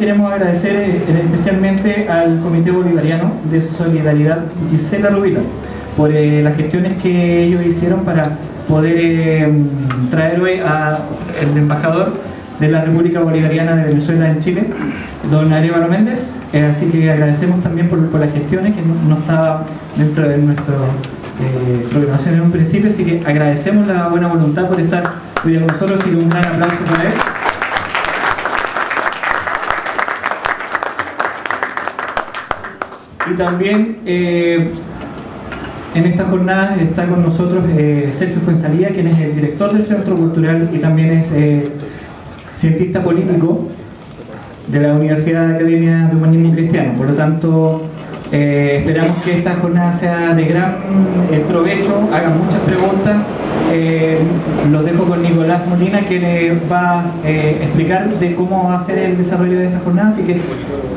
queremos agradecer eh, especialmente al Comité Bolivariano de Solidaridad Gisela Rubilo por eh, las gestiones que ellos hicieron para poder traer hoy al embajador de la República Bolivariana de Venezuela en Chile, don Arevalo Méndez. así que agradecemos también por, las gestiones que no, estaba dentro de nuestra programación en un principio, así que agradecemos la buena voluntad por estar hoy con nosotros y un gran aplauso para él. Y también eh, en esta jornada está con nosotros eh, Sergio Fuensalía, quien es el director del Centro Cultural y también es eh, cientista político de la Universidad de Academia de Humanismo Cristiano. Por lo tanto, esperamos que esta jornada sea de gran provecho, hagan muchas preguntas. los dejo con Nicolás Molina, quien va a explicar de cómo va a ser el desarrollo de esta jornada, así que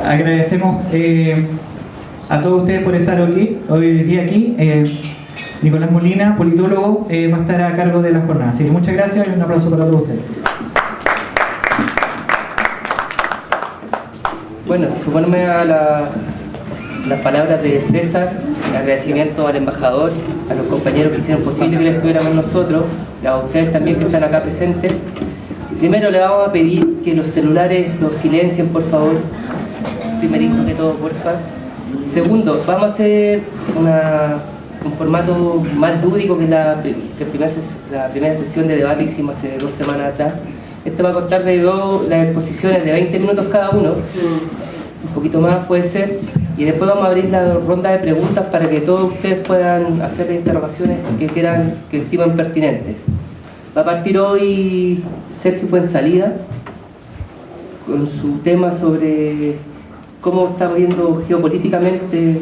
agradecemos a todos ustedes por estar hoy, hoy día aquí. Eh, Nicolás Molina, politólogo, eh, va a estar a cargo de la jornada. Así que muchas gracias y un aplauso para todos ustedes. Bueno, suponme a las palabras de César, agradecimiento al embajador, a los compañeros que hicieron posible que él estuviera con nosotros, a ustedes también que están acá presentes. Primero le vamos a pedir que los celulares los silencien, por favor. Primerito que todo, por favor. Segundo, vamos a hacer un formato más lúdico que, la, la primera sesión de debate que hicimos hace dos semanas atrás. Este va a contar de dos las exposiciones de 20 minutos cada uno, un poquito más puede ser, y después vamos a abrir la ronda de preguntas para que todos ustedes puedan hacer interrogaciones que quieran, que estiman pertinentes. Va a partir hoy Sergio Fuensalida con su tema sobre cómo está viendo geopolíticamente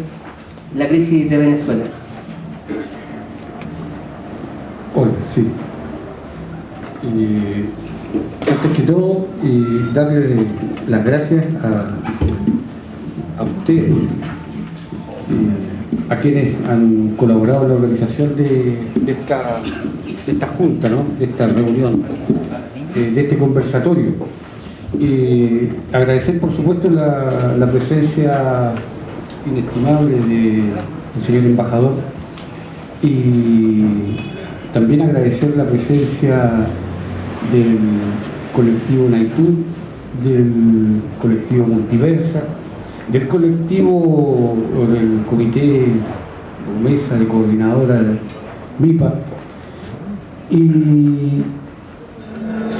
la crisis de Venezuela. Hola, sí. antes que todo, darle las gracias a, a ustedes, a quienes han colaborado en la organización de, esta, esta junta, de esta reunión, eh, de este conversatorio y agradecer por supuesto la, presencia inestimable del señor embajador. Y también agradecer la presencia del colectivo Naitud, del colectivo Multiversa, del colectivo o del comité o mesa de coordinadora MIPA. Y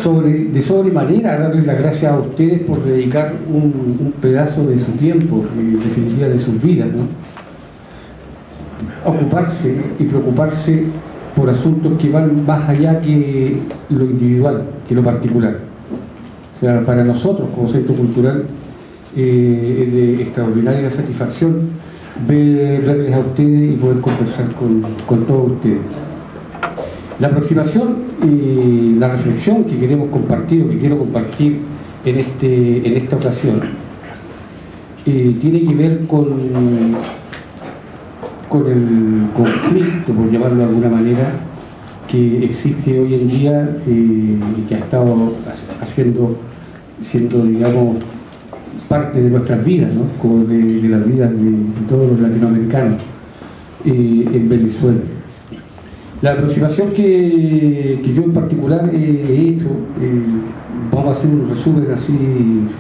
sobre, de sobremanera darles las gracias a ustedes por dedicar un, pedazo de su tiempo, en definitiva de sus vidas, ¿no? ocuparse y preocuparse por asuntos que van más allá que lo individual, que lo particular. O sea, para nosotros como centro cultural eh, es de extraordinaria satisfacción verles a ustedes y poder conversar con, con todos ustedes. La aproximación y la reflexión que queremos compartir o que quiero compartir en, este, en esta ocasión eh, tiene que ver con, con el conflicto, por llamarlo de alguna manera, que existe hoy en día eh, y que ha estado haciendo, siendo, digamos, parte de nuestras vidas, ¿no? como de, las vidas de, todos los latinoamericanos eh, en Venezuela. La aproximación que, yo en particular he hecho, eh, vamos a hacer un resumen así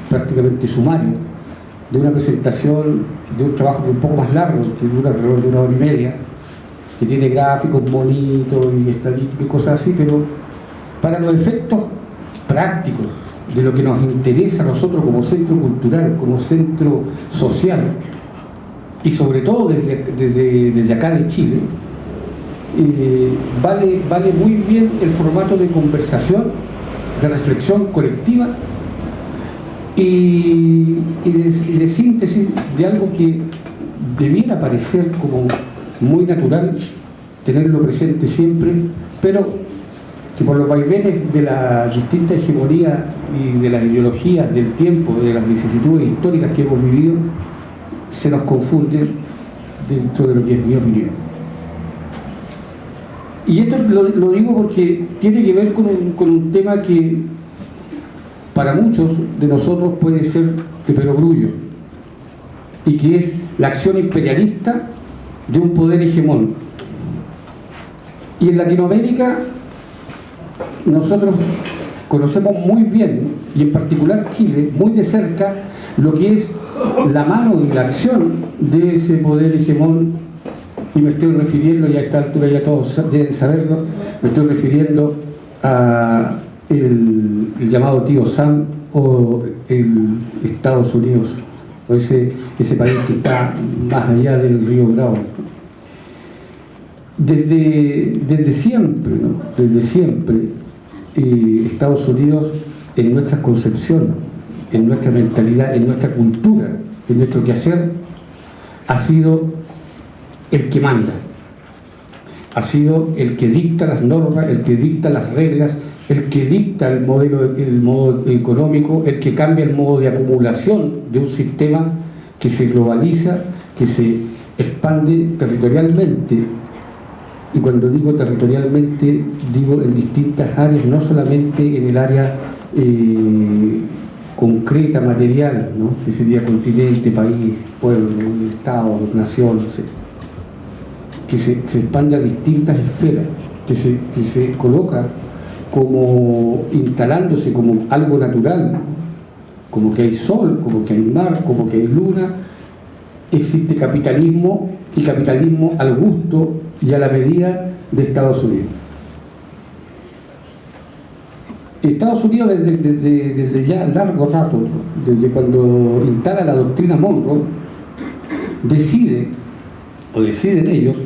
prácticamente sumario, de una presentación, de un trabajo un poco más largo, que dura alrededor de una hora y media, que tiene gráficos bonitos y estadísticas y cosas así, pero para los efectos prácticos de lo que nos interesa a nosotros como centro cultural, como centro social, y sobre todo desde, desde, desde acá de Chile, vale, vale muy bien el formato de conversación, de reflexión colectiva y, de, síntesis de algo que debiera parecer como muy natural tenerlo presente siempre, pero que por los vaivenes de la distinta hegemonía y de las ideologías del tiempo, de las vicisitudes históricas que hemos vivido, se nos confunde dentro de lo que es mi opinión. Y esto lo, digo porque tiene que ver con un, tema que para muchos de nosotros puede ser de perogrullo y que es la acción imperialista de un poder hegemón. Y en Latinoamérica nosotros conocemos muy bien, y en particular Chile, muy de cerca, lo que es la mano y la acción de ese poder hegemón, y me estoy refiriendo, ya a esta altura ya todos deben saberlo, me estoy refiriendo a el, llamado tío Sam o el Estados Unidos, o ese, ese país que está más allá del río Bravo. Desde, desde siempre, ¿no? desde siempre, eh, Estados Unidos en nuestra concepción, en nuestra mentalidad, en nuestra cultura, en nuestro quehacer, ha sido el que manda, ha sido el que dicta las normas, el que dicta las reglas, el que dicta el modelo, el modo económico, el que cambia el modo de acumulación de un sistema que se globaliza, que se expande territorialmente. Y cuando digo territorialmente, digo en distintas áreas, no solamente en el área eh, concreta, material, ¿no? que sería continente, país, pueblo, estado, nación, que se, expande a distintas esferas, que se, que se coloca como instalándose como algo natural, como que hay sol, como que hay mar, como que hay luna, existe capitalismo y capitalismo al gusto y a la medida de Estados Unidos. Estados Unidos desde, desde, desde ya largo rato, desde cuando instala la doctrina Monroe, decide, o deciden ellos,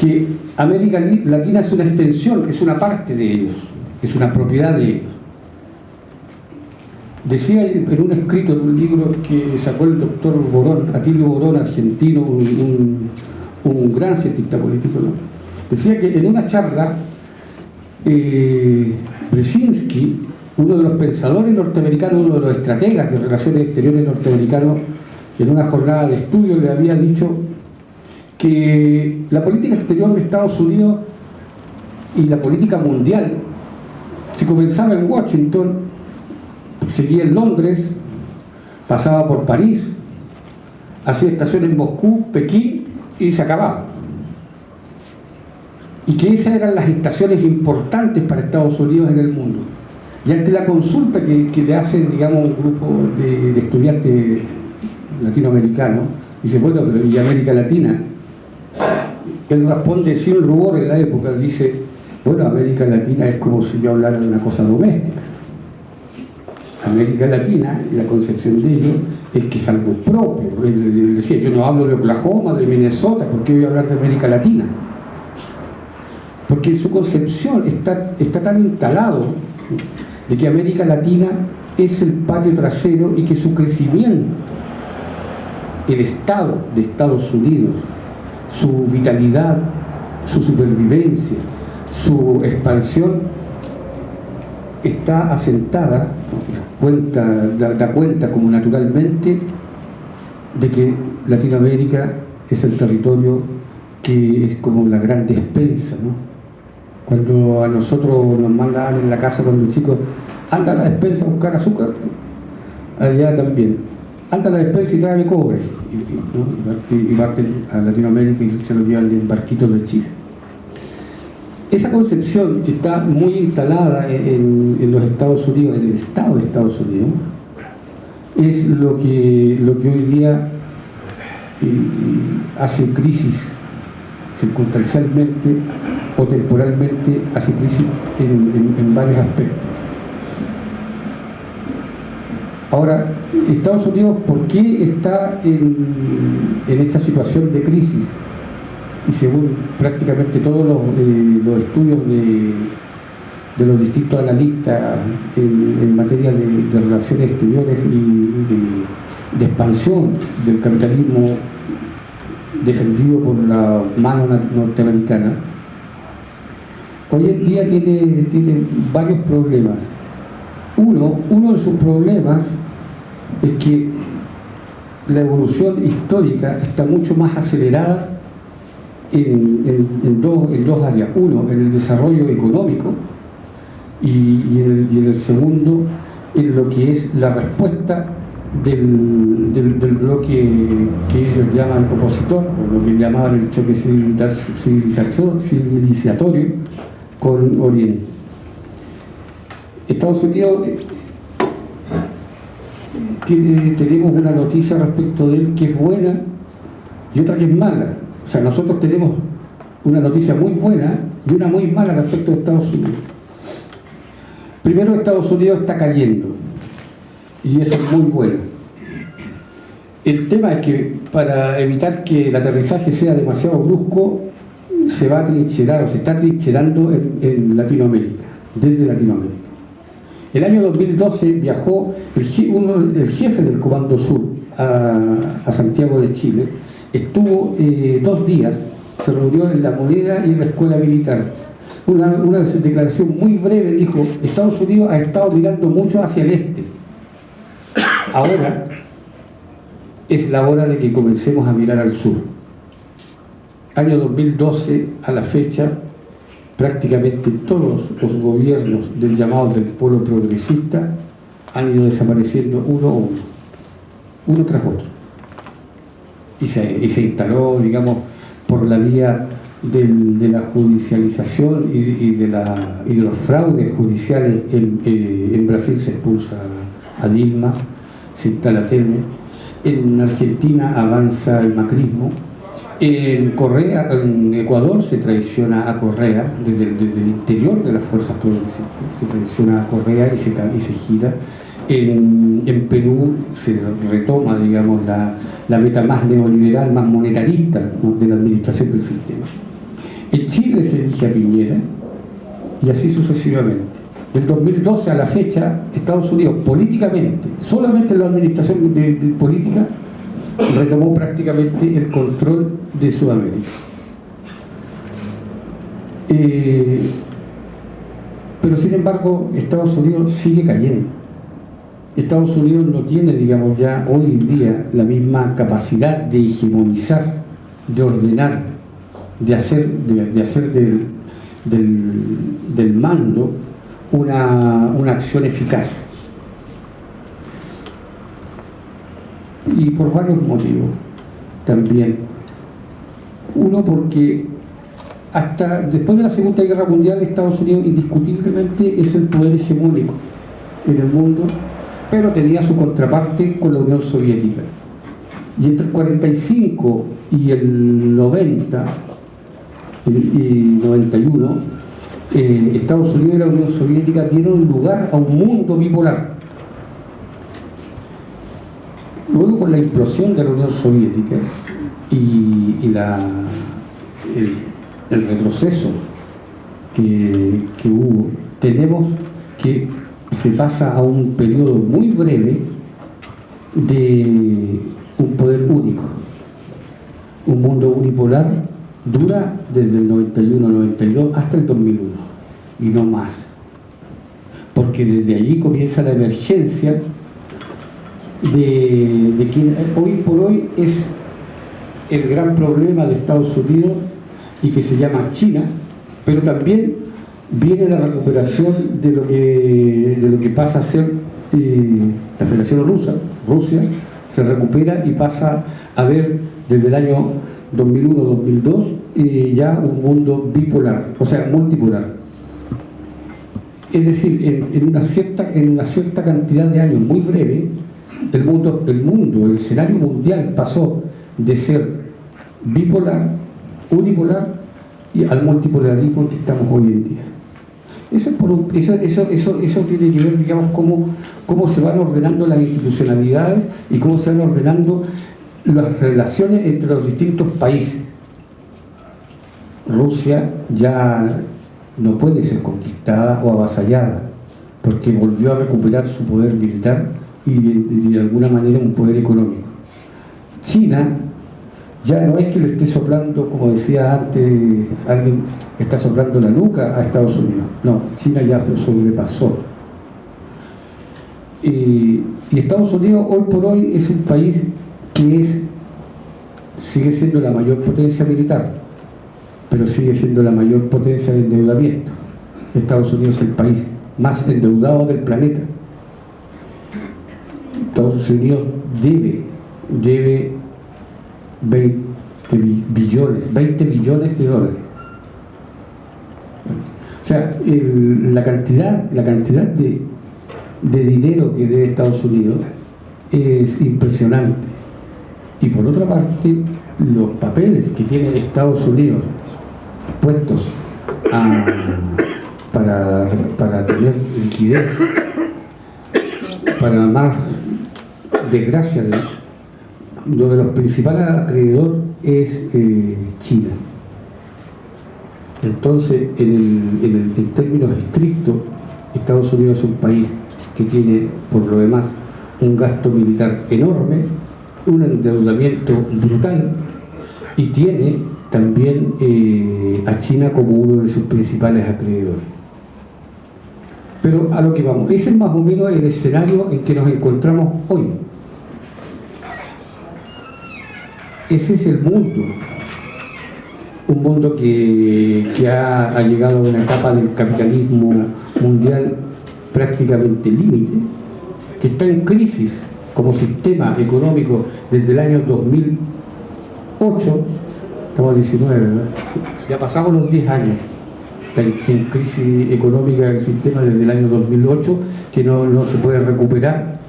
que América Latina es una extensión, es una parte de ellos es una propiedad de ellos. Decía en un escrito, en un libro que sacó el doctor Borón, Atilio Borón, argentino, un, gran cientista político, decía que en una charla, eh, Brzezinski, uno de los pensadores norteamericanos, uno de los estrategas de relaciones exteriores norteamericanos, en una jornada de estudio le había dicho que la política exterior de Estados Unidos y la política mundial se comenzaba en Washington, seguía en Londres, pasaba por París, hacía estaciones en Moscú, Pekín y se acababa. Y que esas eran las estaciones importantes para Estados Unidos en el mundo. Y ante la consulta que, le hace, digamos, un grupo de, estudiantes latinoamericanos, dice, bueno, pero ¿y América Latina? Él responde sin rubor en la época, dice, bueno, América Latina es como si yo hablara de una cosa doméstica. América Latina, la concepción de ellos, es que es algo propio. Él decía, yo no hablo de Oklahoma, de Minnesota, ¿por qué voy a hablar de América Latina? Porque su concepción está, está tan instalado de que América Latina es el patio trasero y que su crecimiento, el Estado de Estados Unidos, su vitalidad, su supervivencia, su expansión está asentada, cuenta, da, cuenta como naturalmente de que Latinoamérica es el territorio que es como la gran despensa. Cuando a nosotros nos mandan en la casa los chicos, anda a la despensa a buscar azúcar, allá también. Anda a la despensa y trae cobre. Y, y, a Latinoamérica y se lo llevan en barquitos de Chile. Esa concepción que está muy instalada en, los Estados Unidos, en el Estado de Estados Unidos, es lo que, lo que hoy día eh, hace crisis circunstancialmente o temporalmente, hace crisis en, varios aspectos. Ahora, Estados Unidos, ¿por qué está en, esta situación de crisis? y según prácticamente todos los, eh, estudios de, los distintos analistas en, materia de, relaciones exteriores y, de, expansión del capitalismo defendido por la mano norteamericana, hoy en día tiene, tiene varios problemas. Uno, uno de sus problemas es que la evolución histórica está mucho más acelerada en, dos, en dos áreas. Uno, en el desarrollo económico y, en, el, segundo, en lo que es la respuesta del, del, bloque que ellos llaman opositor, o lo que llamaban el choque civilizatorio con Oriente. Estados Unidos tiene, tenemos una noticia respecto de él que es buena y otra que es mala. O sea, nosotros tenemos una noticia muy buena y una muy mala respecto de Estados Unidos. Primero, Estados Unidos está cayendo y eso es muy bueno. El tema es que para evitar que el aterrizaje sea demasiado brusco, se va a trincherar o se está trincherando en, Latinoamérica, desde Latinoamérica. El año 2012 viajó el, jefe del Comando Sur a, Santiago de Chile, estuvo eh, dos días, se reunió en la moneda y en la escuela militar. Una, una declaración muy breve dijo, Estados Unidos ha estado mirando mucho hacia el este, Ahora es la hora de que comencemos a mirar al sur. Año 2012 a la fecha, prácticamente todos los gobiernos del llamado del pueblo progresista han ido desapareciendo uno a uno, uno tras otro. Y se, instaló, digamos, por la vía de la judicialización y, de los fraudes judiciales en, eh, en Brasil se expulsa a Dilma, se instala en Argentina avanza el macrismo, en Correa, en Ecuador se traiciona a Correa, desde, el interior de las fuerzas progresistas, se traiciona a Correa y se, y se gira. En, Perú se retoma, digamos, la, la meta más neoliberal, más monetarista de la administración del sistema. En Chile se elige a Piñera y así sucesivamente del 2012 a la fecha, Estados Unidos políticamente, solamente la administración de, política, retomó prácticamente el control de Sudamérica. Eh, pero sin embargo, Estados Unidos sigue cayendo. Estados Unidos no tiene, digamos, ya hoy en día la misma capacidad de hegemonizar, de ordenar, de hacer, de, hacer del, del mando una, acción eficaz. Y por varios motivos también. Uno porque hasta después de la Segunda Guerra Mundial Estados Unidos indiscutiblemente es el poder hegemónico en el mundo, pero tenía su contraparte con la Unión Soviética. Y entre el 45 y el 90 y 91 eh, Estados Unidos y la Unión Soviética dieron lugar a un mundo bipolar. Luego con la implosión de la Unión Soviética y, el, retroceso que, que hubo, tenemos que se pasa a un periodo muy breve de un poder único, un mundo unipolar dura desde el 91-92 hasta el 2001 y no más. Porque desde allí comienza la emergencia de, de quien hoy por hoy es el gran problema de Estados Unidos y que se llama China pero también viene la recuperación de lo que, de lo que pasa a ser eh, la Federación Rusa, Rusia se recupera y pasa a ver desde el año 2001-2002, y ya un mundo bipolar, o sea, multipolar. Es decir, en, una cierta, en una cierta cantidad de años muy breve, el mundo, el mundo, el escenario mundial pasó de ser bipolar, unipolar, y al multipolarismo que estamos hoy en día. Eso, eso, eso, eso, eso tiene que ver, digamos, cómo, cómo se van ordenando las institucionalidades y cómo se van ordenando las relaciones entre los distintos países. Rusia ya no puede ser conquistada o avasallada, porque volvió a recuperar su poder militar y de, alguna manera un poder económico. China ya no es que le esté soplando, como decía antes, alguien está soplando la nuca a Estados Unidos. No, China ya lo sobrepasó. y Estados Unidos hoy por hoy es un país que es, sigue siendo la mayor potencia militar, pero sigue siendo la mayor potencia de endeudamiento. Estados Unidos es el país más endeudado del planeta. Estados Unidos debe, debe 20 billones, 20 billones de dólares. O sea, la cantidad, la cantidad de, de dinero que debe Estados Unidos es impresionante. Y por otra parte, los papeles que tiene Estados Unidos puestos para, para tener liquidez, para más desgracia, de los principales acreedores es eh, China. Entonces, en, en términos estrictos, Estados Unidos es un país que tiene, por lo demás, un gasto militar enorme, un endeudamiento brutal y tiene también eh, a China como uno de sus principales acreedores. Pero a lo que vamos, ese es más o menos el escenario en que nos encontramos hoy. Ese es el mundo, un mundo que, ha, llegado a una etapa del capitalismo mundial prácticamente límite, que está en crisis como sistema económico desde el año 2008, estamos 19, ¿verdad? Ya pasamos los 10 años en crisis económica el sistema desde el año 2008 que no, se puede recuperar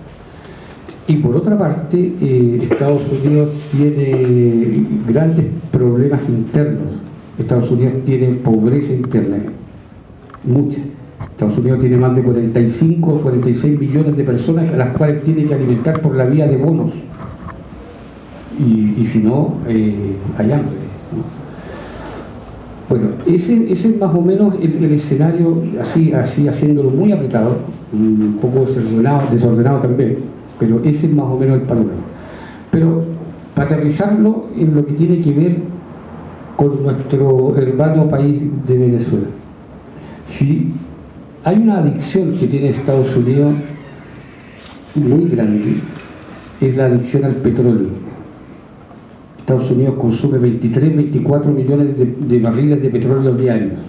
y por otra parte eh, Estados Unidos tiene grandes problemas internos Estados Unidos tiene pobreza interna mucha Estados Unidos tiene más de 45 o 46 millones de personas a las cuales tiene que alimentar por la vía de bonos. Y, si no, eh, hay hambre. Bueno, ese, es más o menos el, escenario, así, así haciéndolo muy apretado, un poco desordenado, desordenado también, pero ese es más o menos el panorama. Pero para aterrizarlo en lo que tiene que ver con nuestro hermano país de Venezuela. Si hay una adicción que tiene Estados Unidos muy grande, es la adicción al petróleo. Estados Unidos consume 23, 24 millones de, barriles de petróleo diarios.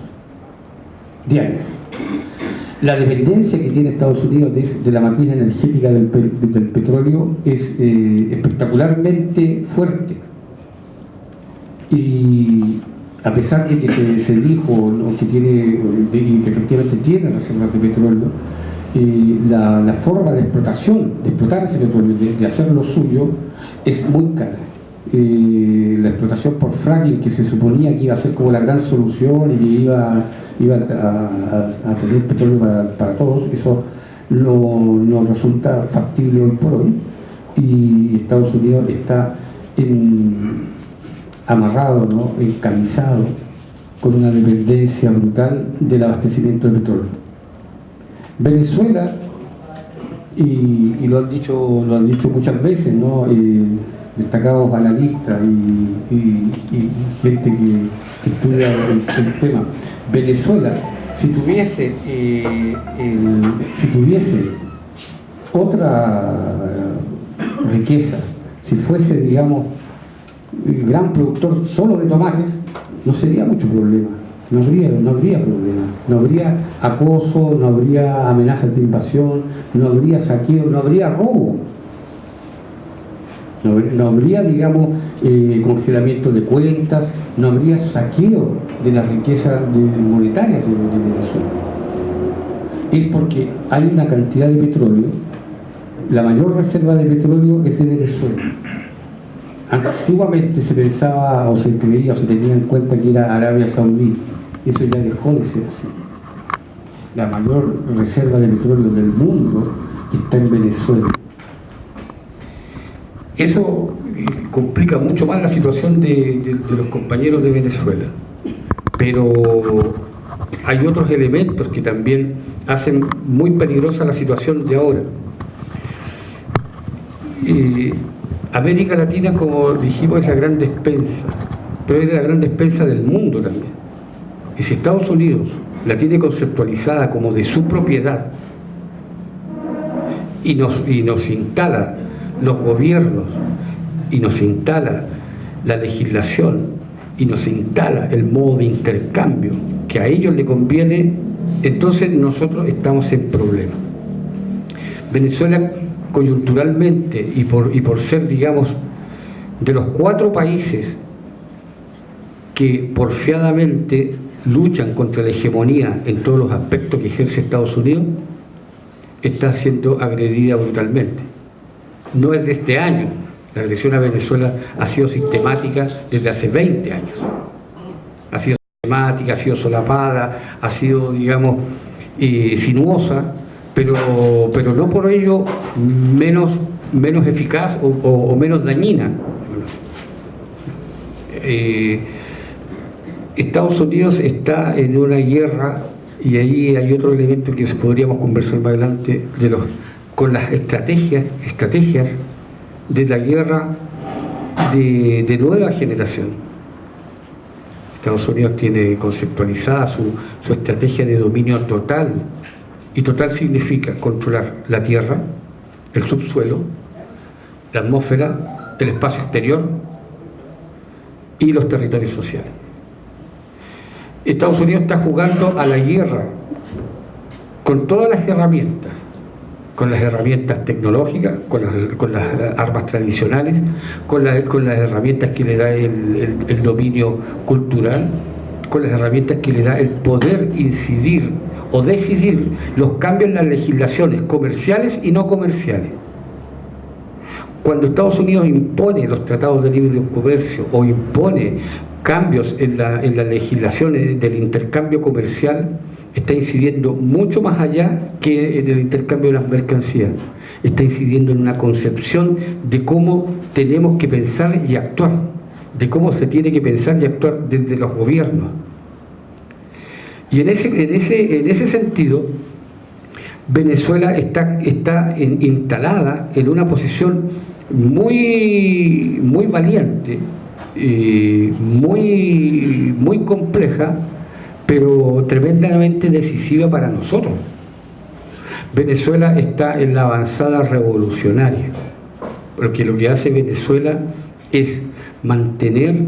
Diarios. La dependencia que tiene Estados Unidos de, la matriz energética del, petróleo es eh, espectacularmente fuerte. Y a pesar de que se, dijo que tiene y que efectivamente tiene reservas de petróleo, eh, la, forma de explotación, de explotar ese petróleo, de, hacer lo suyo, es muy cara. Eh, la explotación por fracking, que se suponía que iba a ser como la gran solución y que iba, iba a, tener petróleo para, todos, eso no, no resulta factible hoy por hoy y Estados Unidos está amarrado, ¿no? encamisado, con una dependencia brutal del abastecimiento de petróleo. Venezuela, y, lo, han dicho, lo han dicho muchas veces, ¿no? Eh, destacados analistas y, gente que, estudia el, tema, Venezuela, si tuviese, eh, si tuviese otra riqueza, si fuese, digamos, gran productor solo de tomates, no sería mucho problema. No habría, no habría problema. No habría acoso, no habría amenazas de invasión, no habría saqueo, no habría robo. No, habría, digamos, eh, congelamiento de cuentas, no habría saqueo de las riquezas monetarias de, de Venezuela. Es porque hay una cantidad de petróleo, la mayor reserva de petróleo es de Venezuela Antiguamente se pensaba o se creía o se tenía en cuenta que era Arabia Saudí. Eso ya dejó de ser así. La mayor reserva de petróleo del mundo está en Venezuela. Eso eh, complica mucho más la situación de, los compañeros de Venezuela. Pero hay otros elementos que también hacen muy peligrosa la situación de ahora. Eh, América Latina, como dijimos, es la gran despensa, pero es la gran despensa del mundo también. Y si Estados Unidos la tiene conceptualizada como de su propiedad y nos, y nos instala los gobiernos y nos instala la legislación y nos instala el modo de intercambio que a ellos le conviene, entonces nosotros estamos en problema. Venezuela coyunturalmente y por, y por ser, digamos, de los cuatro países que porfiadamente luchan contra la hegemonía en todos los aspectos que ejerce Estados Unidos, está siendo agredida brutalmente. No es de este año, la agresión a Venezuela ha sido sistemática desde hace 20 años. Ha sido sistemática, ha sido solapada, ha sido, digamos, eh, sinuosa, pero, pero no por ello menos, menos eficaz o, menos dañina. Eh, Estados Unidos está en una guerra y ahí hay otro elemento que podríamos conversar más adelante de los, con las estrategias, estrategias de la guerra de, nueva generación. Estados Unidos tiene conceptualizada su, su estrategia de dominio total y total significa controlar la tierra, el subsuelo, la atmósfera, el espacio exterior y los territorios sociales. Estados Unidos está jugando a la guerra con todas las herramientas, con las herramientas tecnológicas, con las, armas tradicionales, con, las herramientas que le da el, dominio cultural, con las herramientas que le da el poder incidir o decidir los cambios en las legislaciones comerciales y no comerciales. Cuando Estados Unidos impone los tratados de libre comercio o impone cambios en la, en legislación del intercambio comercial está incidiendo mucho más allá que en el intercambio de las mercancías. Está incidiendo en una concepción de cómo tenemos que pensar y actuar, de cómo se tiene que pensar y actuar desde los gobiernos. Y en ese, en ese, en ese sentido, Venezuela está, está instalada en una posición muy, muy valiente, muy, muy compleja, pero tremendamente decisiva para nosotros. Venezuela está en la avanzada revolucionaria, porque lo que hace Venezuela es mantener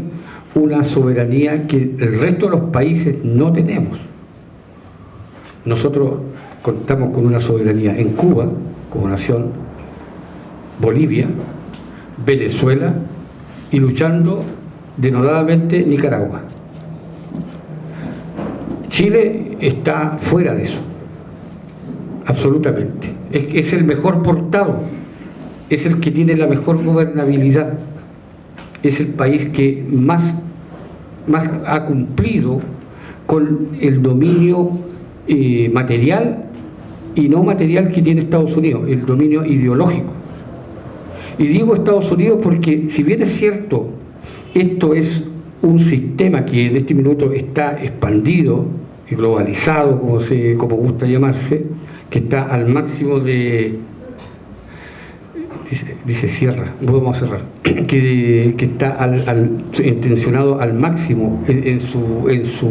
una soberanía que el resto de los países no tenemos. Nosotros contamos con una soberanía en Cuba, como nación, Bolivia, Venezuela y luchando denodadamente Nicaragua. Chile está fuera de eso, absolutamente. Es, el mejor portado, es el que tiene la mejor gobernabilidad, es el país que más, más ha cumplido con el dominio eh, material y no material que tiene Estados Unidos, el dominio ideológico. Y digo Estados Unidos porque si bien es cierto esto es un sistema que en este minuto está expandido globalizado, como, se, como gusta llamarse, que está al máximo de... Dice, cierra, vamos a cerrar, que, está al, intencionado al máximo en, su, en, su,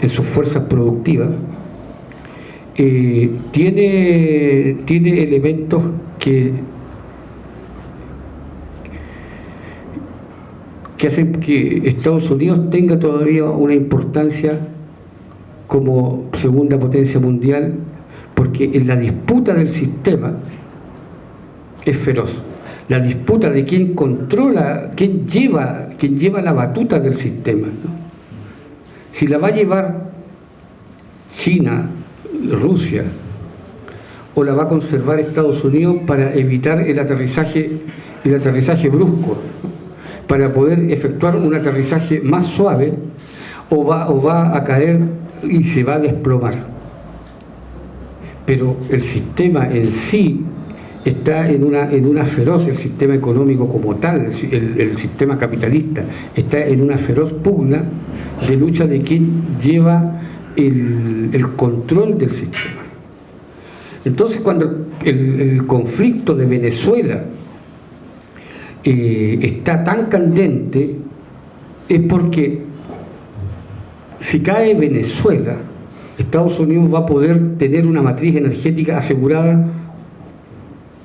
en sus fuerzas productivas, eh, tiene, tiene elementos que que hacen que Estados Unidos tenga todavía una importancia como segunda potencia mundial, porque en la disputa del sistema es feroz. La disputa de quién controla, quién lleva, quién lleva la batuta del sistema. Si la va a llevar China, Rusia, o la va a conservar Estados Unidos para evitar el aterrizaje, el aterrizaje brusco para poder efectuar un aterrizaje más suave o va, o va a caer y se va a desplomar. Pero el sistema en sí está en una, en una feroz, el sistema económico como tal, el, sistema capitalista, está en una feroz pugna de lucha de quien lleva el, control del sistema. Entonces cuando el, el conflicto de Venezuela eh, está tan candente es porque si cae Venezuela, Estados Unidos va a poder tener una matriz energética asegurada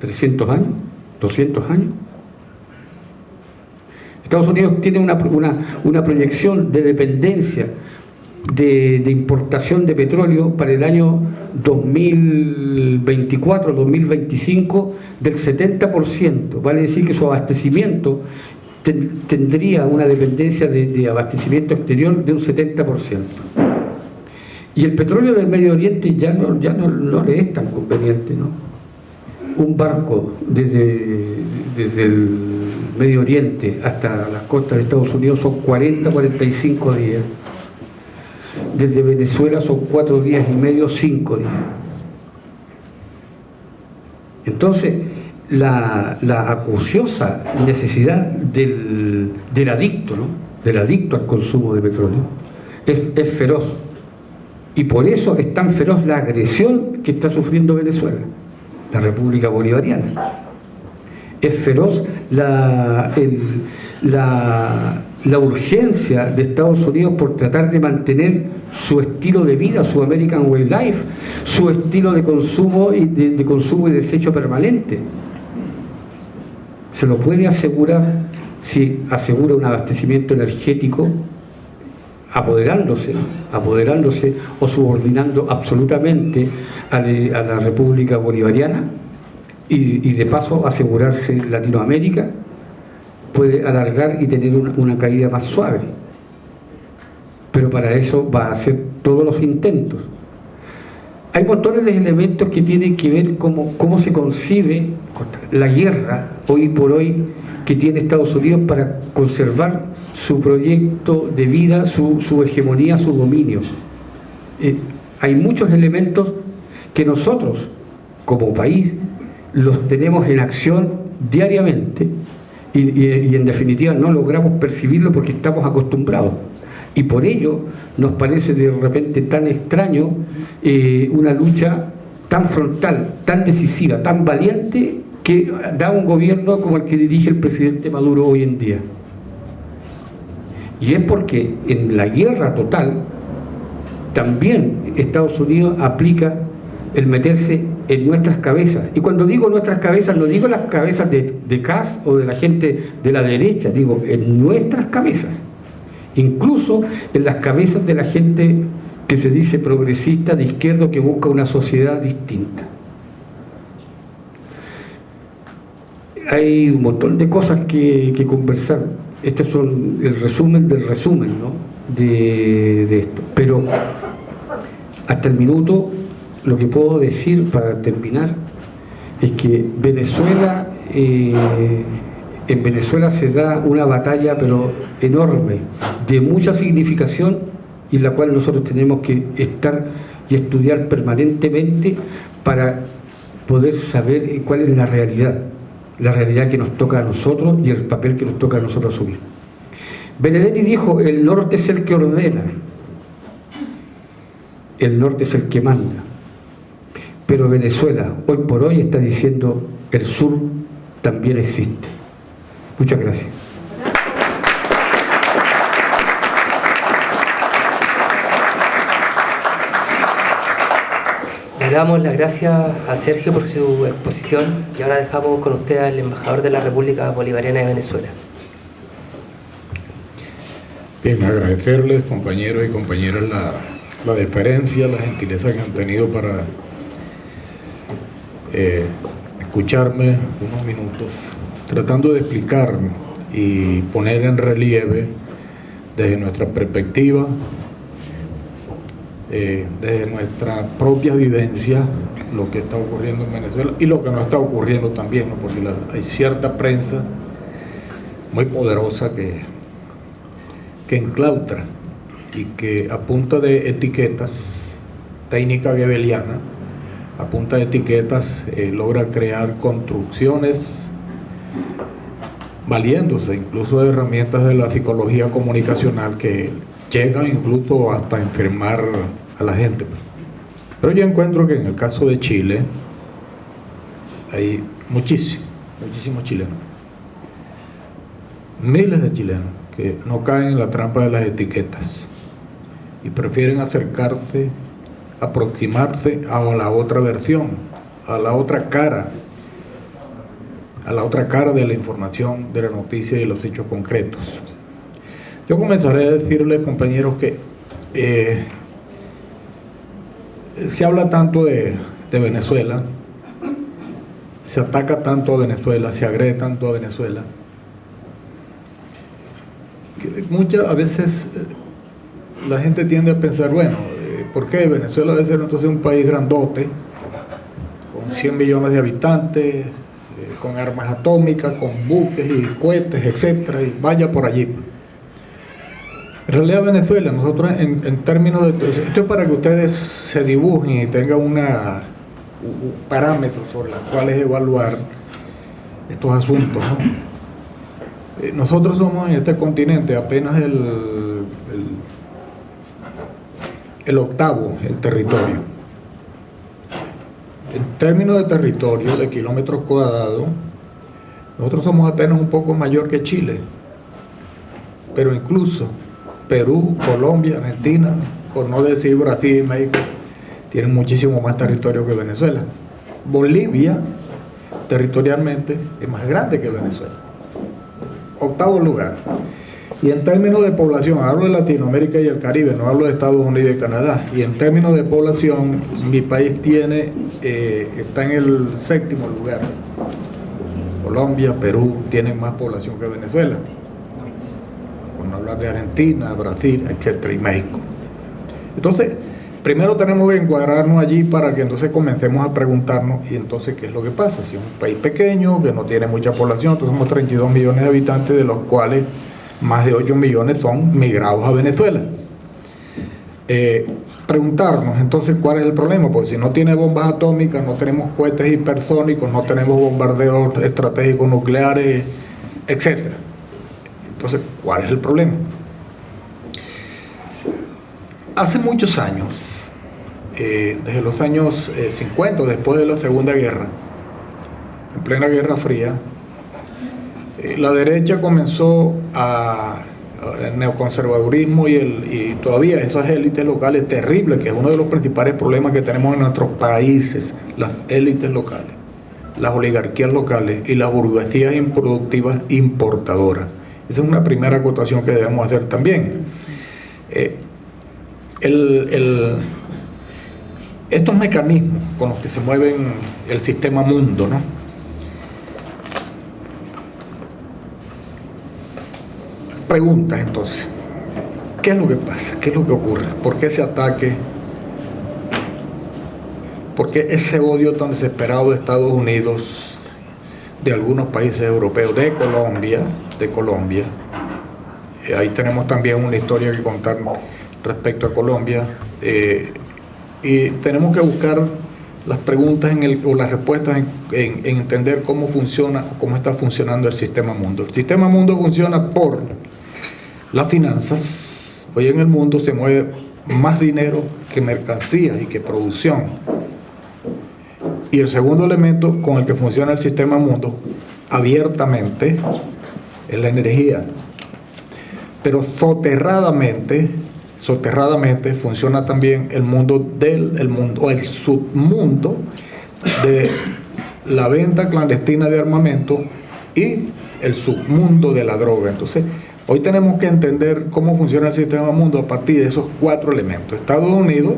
300 años, 200 años. Estados Unidos tiene una, una, una proyección de dependencia de, importación de petróleo para el año 2024-2025 del 70%. Vale decir que su abastecimiento tendría una dependencia de, abastecimiento exterior de un 70%. Y el petróleo del Medio Oriente ya no, ya no, no le es tan conveniente, ¿no? Un barco desde, desde el Medio Oriente hasta las costas de Estados Unidos son 40, 45 días. Desde Venezuela son 4 días y medio, 5 días. Entonces, la, acuciosa necesidad del, adicto, ¿no? del adicto al consumo de petróleo, es, feroz. Y por eso es tan feroz la agresión que está sufriendo Venezuela, la República Bolivariana. Es feroz la, la, la urgencia de Estados Unidos por tratar de mantener su estilo de vida, su American Way Life, su estilo de consumo y de consumo y desecho permanente se lo puede asegurar si asegura un abastecimiento energético apoderándose, apoderándose o subordinando absolutamente a, la República Bolivariana y, de paso asegurarse Latinoamérica puede alargar y tener una, una, caída más suave. Pero para eso va a hacer todos los intentos. Hay montones de elementos que tienen que ver cómo, cómo se concibe la guerra hoy por hoy que tiene Estados Unidos para conservar su proyecto de vida, su, hegemonía, su dominio. Eh, hay muchos elementos que nosotros, como país, los tenemos en acción diariamente y, y en definitiva no logramos percibirlo porque estamos acostumbrados. Y por ello nos parece de repente tan extraño eh, una lucha tan frontal, tan decisiva, tan valiente que da un gobierno como el que dirige el presidente Maduro hoy en día. Y es porque en la guerra total también Estados Unidos aplica el meterse en nuestras cabezas. Y cuando digo nuestras cabezas, no digo las cabezas de, de Kass o de la gente de la derecha, digo en nuestras cabezas incluso en las cabezas de la gente que se dice progresista de izquierdo que busca una sociedad distinta. Hay un montón de cosas que, conversar. Este son el resumen del resumen de, esto. Pero hasta el minuto lo que puedo decir para terminar es que Venezuela eh, en Venezuela se da una batalla pero enorme, de mucha significación y la cual nosotros tenemos que estar y estudiar permanentemente para poder saber cuál es la realidad, la realidad que nos toca a nosotros y el papel que nos toca a nosotros asumir. Benedetti dijo, el norte es el que ordena, el norte es el que manda, pero Venezuela hoy por hoy está diciendo, el sur también existe. Muchas gracias. Le damos las gracias a Sergio por su exposición y ahora dejamos con usted al embajador de la República Bolivariana de Venezuela. Bien, agradecerles, compañeros y compañeras, la, la deferencia, la gentileza que han tenido para eh, escucharme unos minutos tratando de explicar y poner en relieve desde nuestra perspectiva, eh, desde nuestra propia vivencia, lo que está ocurriendo en Venezuela y lo que no está ocurriendo también, porque hay cierta prensa muy poderosa que, que enclautra y que a punta de etiquetas, técnica gebeliana, a punta de etiquetas eh, logra crear construcciones valiéndose incluso de herramientas de la psicología comunicacional que llegan incluso hasta enfermar a la gente. Pero yo encuentro que en el caso de Chile hay muchísimos, muchísimos chilenos, miles de chilenos que no caen en la trampa de las etiquetas y prefieren acercarse, aproximarse a la otra versión, a la otra cara a la otra cara de la información, de la noticia y los hechos concretos. Yo comenzaré a decirles, compañeros, que eh, se habla tanto de, Venezuela, se ataca tanto a Venezuela, se agrede tanto a Venezuela, que muchas a veces eh, la gente tiende a pensar, bueno, eh, ¿por qué Venezuela debe ser entonces un país grandote, con 100 millones de habitantes, con armas atómicas, con buques y cohetes, etcétera, y vaya por allí? En realidad Venezuela, nosotros en, términos de... Esto es para que ustedes se dibujen y tengan una parámetros sobre los cuales evaluar estos asuntos. Eh, nosotros somos en este continente apenas el, el, el octavo en territorio. En términos de territorio, de kilómetros cuadrados, nosotros somos apenas un poco mayor que Chile, pero incluso Perú, Colombia, Argentina, por no decir Brasil y México, tienen muchísimo más territorio que Venezuela. Bolivia, territorialmente, es más grande que Venezuela. Octavo lugar. Y en términos de población, hablo de Latinoamérica y el Caribe, no hablo de Estados Unidos y Canadá. Y en términos de población, mi país tiene, eh, está en el séptimo lugar. Colombia, Perú tienen más población que Venezuela. Por no hablar de Argentina, Brasil, etcétera, y México. Entonces, primero tenemos que encuadrarnos allí para que entonces comencemos a preguntarnos, y entonces, ¿qué es lo que pasa? Si es un país pequeño, que no tiene mucha población, entonces somos 32 millones de habitantes, de los cuales más de 8 millones son migrados a Venezuela. Eh, preguntarnos entonces cuál es el problema, porque si no tiene bombas atómicas, no tenemos cohetes hipersónicos, no tenemos bombardeos estratégicos nucleares, etc. Entonces, ¿cuál es el problema? Hace muchos años, eh, desde los años eh, 50, después de la Segunda Guerra, en plena Guerra Fría, la derecha comenzó a, el neoconservadurismo y, el, y todavía esas élites locales terribles, que es uno de los principales problemas que tenemos en nuestros países, las élites locales, las oligarquías locales y las burguesías improductivas importadoras. Esa es una primera acotación que debemos hacer también. Eh, el, el, estos mecanismos con los que se mueven el sistema mundo, ¿no? Pregunta entonces, ¿qué es lo que pasa? ¿Qué es lo que ocurre? ¿Por qué ese ataque? ¿Por qué ese odio tan desesperado de Estados Unidos, de algunos países europeos, de Colombia, de Colombia? Eh, ahí tenemos también una historia que contar respecto a Colombia eh, y tenemos que buscar las preguntas en el, o las respuestas en, en, en, entender cómo funciona cómo está funcionando el sistema mundo. El sistema mundo funciona por las finanzas. Hoy en el mundo se mueve más dinero que mercancías y que producción. Y el segundo elemento con el que funciona el sistema mundo abiertamente es la energía. Pero soterradamente soterradamente funciona también el mundo del el mundo o el submundo de la venta clandestina de armamento y el submundo de la droga. Entonces, hoy tenemos que entender cómo funciona el sistema mundo a partir de esos cuatro elementos. Estados Unidos,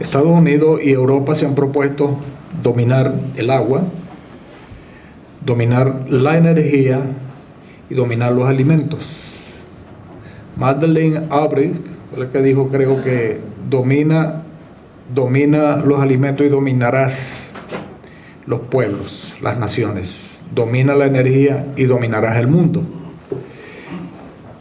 Estados Unidos y Europa se han propuesto dominar el agua, dominar la energía y dominar los alimentos. Madeleine Albright la que dijo, creo que domina, domina los alimentos y dominarás los pueblos, las naciones. Domina la energía y dominarás el mundo.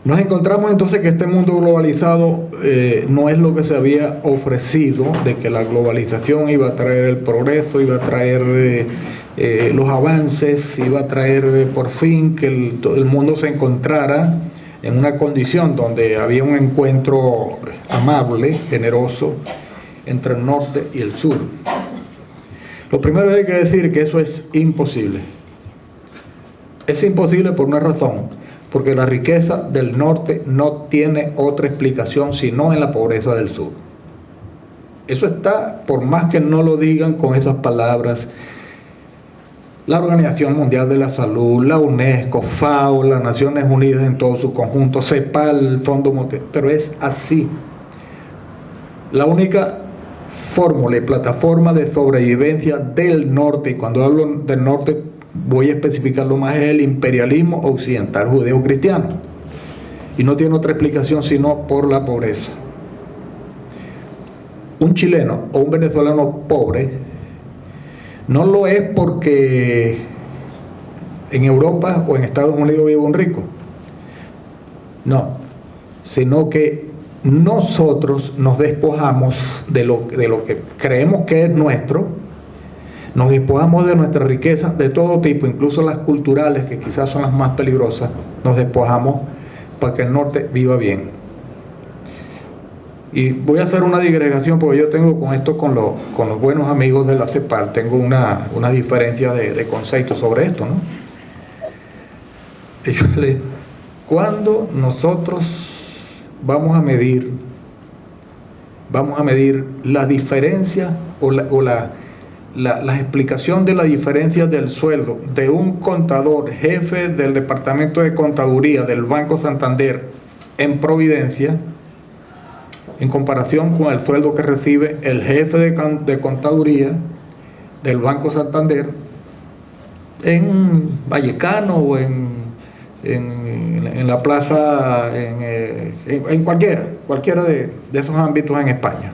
Nos encontramos entonces que este mundo globalizado eh, no es lo que se había ofrecido, de que la globalización iba a traer el progreso, iba a traer eh, eh, los avances, iba a traer por fin que el, el mundo se encontrara en una condición donde había un encuentro amable, generoso, entre el norte y el sur. Lo primero hay que decir que eso es imposible. Es imposible por una razón, porque la riqueza del norte no tiene otra explicación sino en la pobreza del sur. Eso está, por más que no lo digan con esas palabras, la Organización Mundial de la Salud, la UNESCO, FAO, las Naciones Unidas en todo su conjunto, CEPAL, Fondo Monetario, pero es así. La única fórmula y plataforma de sobrevivencia del norte, y cuando hablo del norte voy a especificarlo más, es el imperialismo occidental judeo-cristiano. Y no tiene otra explicación sino por la pobreza. Un chileno o un venezolano pobre no lo es porque en Europa o en Estados Unidos vive un rico. No, sino que nosotros nos despojamos de lo, de lo que creemos que es nuestro, nos despojamos de nuestra riqueza de todo tipo, incluso las culturales, que quizás son las más peligrosas, nos despojamos para que el norte viva bien. Y voy a hacer una digregación porque yo tengo con esto, con, con los buenos amigos de la CEPAL, tengo una, una diferencia de, de conceptos sobre esto, ¿no? le, cuando nosotros vamos a medir, vamos a medir la diferencia o la, explicación de la diferencia del sueldo de un contador jefe del departamento de contaduría del Banco Santander en Providencia en comparación con el sueldo que recibe el jefe de, de contaduría del Banco Santander en Vallecano o en en, la plaza, en, eh, cualquiera, cualquiera de, esos ámbitos en España.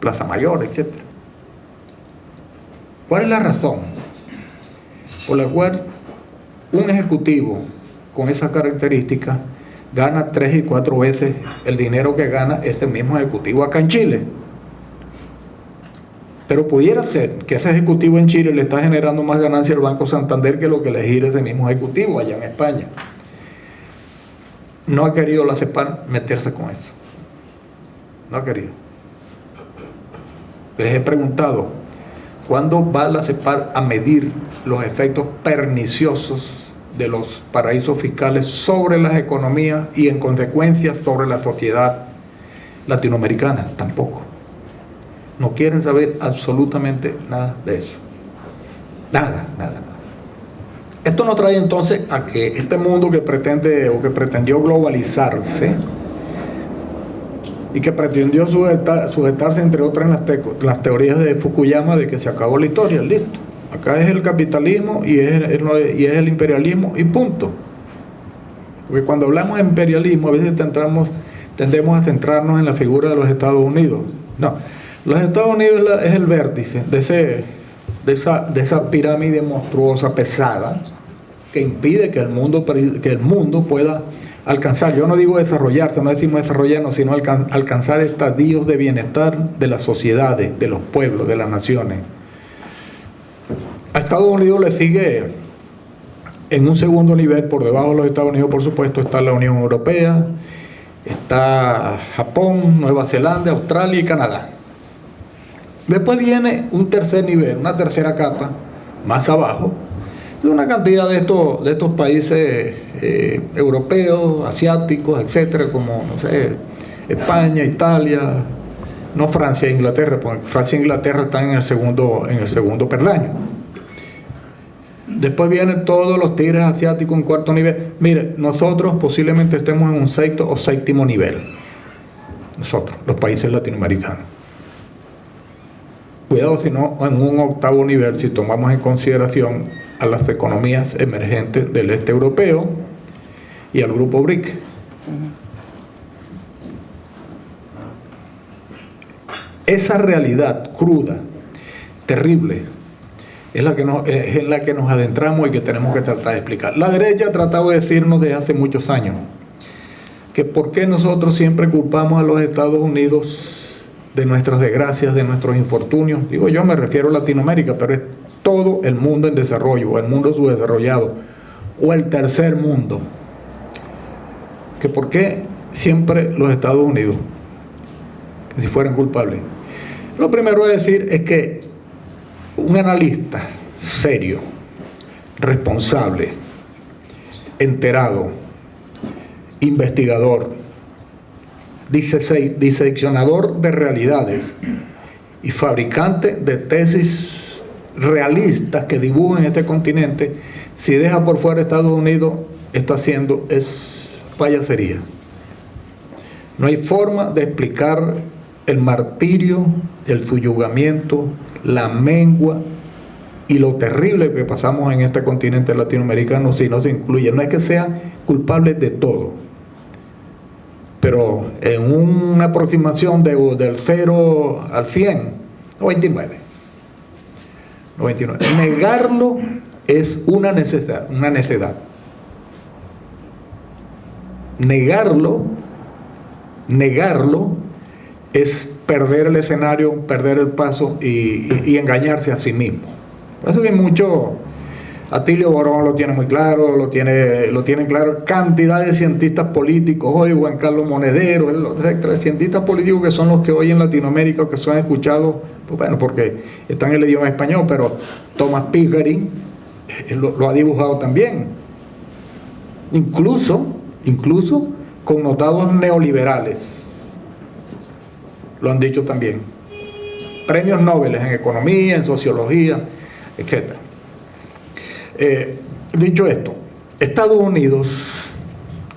Plaza Mayor, etc. ¿Cuál es la razón por la cual un ejecutivo con esa característica gana tres y cuatro veces el dinero que gana ese mismo ejecutivo acá en Chile? Pero pudiera ser que ese ejecutivo en Chile le está generando más ganancia al Banco Santander que lo que le gira ese mismo ejecutivo allá en España. No ha querido la CEPAR meterse con eso. No ha querido. Les he preguntado, ¿cuándo va la CEPAR a medir los efectos perniciosos de los paraísos fiscales sobre las economías y en consecuencia sobre la sociedad latinoamericana? Tampoco. No quieren saber absolutamente nada de eso. Nada, nada, nada. Esto nos trae entonces a que este mundo que pretende o que pretendió globalizarse y que pretendió sujetarse entre otras en las, teorías de Fukuyama de que se acabó la historia, listo. Acá es el capitalismo y es el, imperialismo y punto. Porque cuando hablamos de imperialismo a veces tendemos a centrarnos en la figura de los Estados Unidos. No, los Estados Unidos es el vértice de, esa, de esa pirámide monstruosa, pesada, que impide que el, mundo, que el mundo pueda alcanzar, yo no digo desarrollarse, no decimos desarrollarnos, sino alcanzar estadios de bienestar de las sociedades, de los pueblos, de las naciones. A Estados Unidos le sigue en un segundo nivel, por debajo de los Estados Unidos, por supuesto, está la Unión Europea, está Japón, Nueva Zelanda, Australia y Canadá. Después viene un tercer nivel, una tercera capa, más abajo, una cantidad de estos, de estos países eh, europeos, asiáticos, etcétera, como, no sé, España, Italia, no Francia e Inglaterra, porque Francia e Inglaterra están en el segundo, en el segundo perdaño. Después vienen todos los tigres asiáticos en cuarto nivel. Mire, nosotros posiblemente estemos en un sexto o séptimo nivel. Nosotros, los países latinoamericanos. Cuidado si no, en un octavo nivel, si tomamos en consideración a las economías emergentes del este europeo y al grupo BRIC. Esa realidad cruda, terrible, es la, que nos, es en la que nos adentramos y que tenemos que tratar de explicar. La derecha ha tratado de decirnos desde hace muchos años que por qué nosotros siempre culpamos a los Estados Unidos de nuestras desgracias, de nuestros infortunios. Digo yo me refiero a Latinoamérica, pero es todo el mundo en desarrollo, o el mundo subdesarrollado, o el tercer mundo. Que por qué siempre los Estados Unidos, que si fueran culpables. Lo primero a decir es que un analista serio, responsable, enterado, investigador, diseccionador de realidades y fabricante de tesis realistas que dibujan este continente, si deja por fuera Estados Unidos, está haciendo es payasería. No hay forma de explicar el martirio, el suyugamiento, la mengua y lo terrible que pasamos en este continente latinoamericano si no se incluye. No es que sean culpables de todo, pero en una aproximación de, del 0 al 100, 99. 99. Negarlo es una necesidad, una necedad. Negarlo, negarlo es perder el escenario, perder el paso y, engañarse a sí mismo. Por eso que mucho, Atilio Borón lo tiene muy claro, lo tiene, lo tienen claro cantidad de cientistas políticos, hoy Juan Carlos Monedero, etcétera, cientistas políticos que son los que hoy en Latinoamérica que son escuchados, pues bueno, porque están en el idioma español, pero Thomas Pickering lo, lo ha dibujado también. Incluso, incluso connotados neoliberales lo han dicho también. Premios Nobel en economía, en sociología, etc. Eh, dicho esto, Estados Unidos,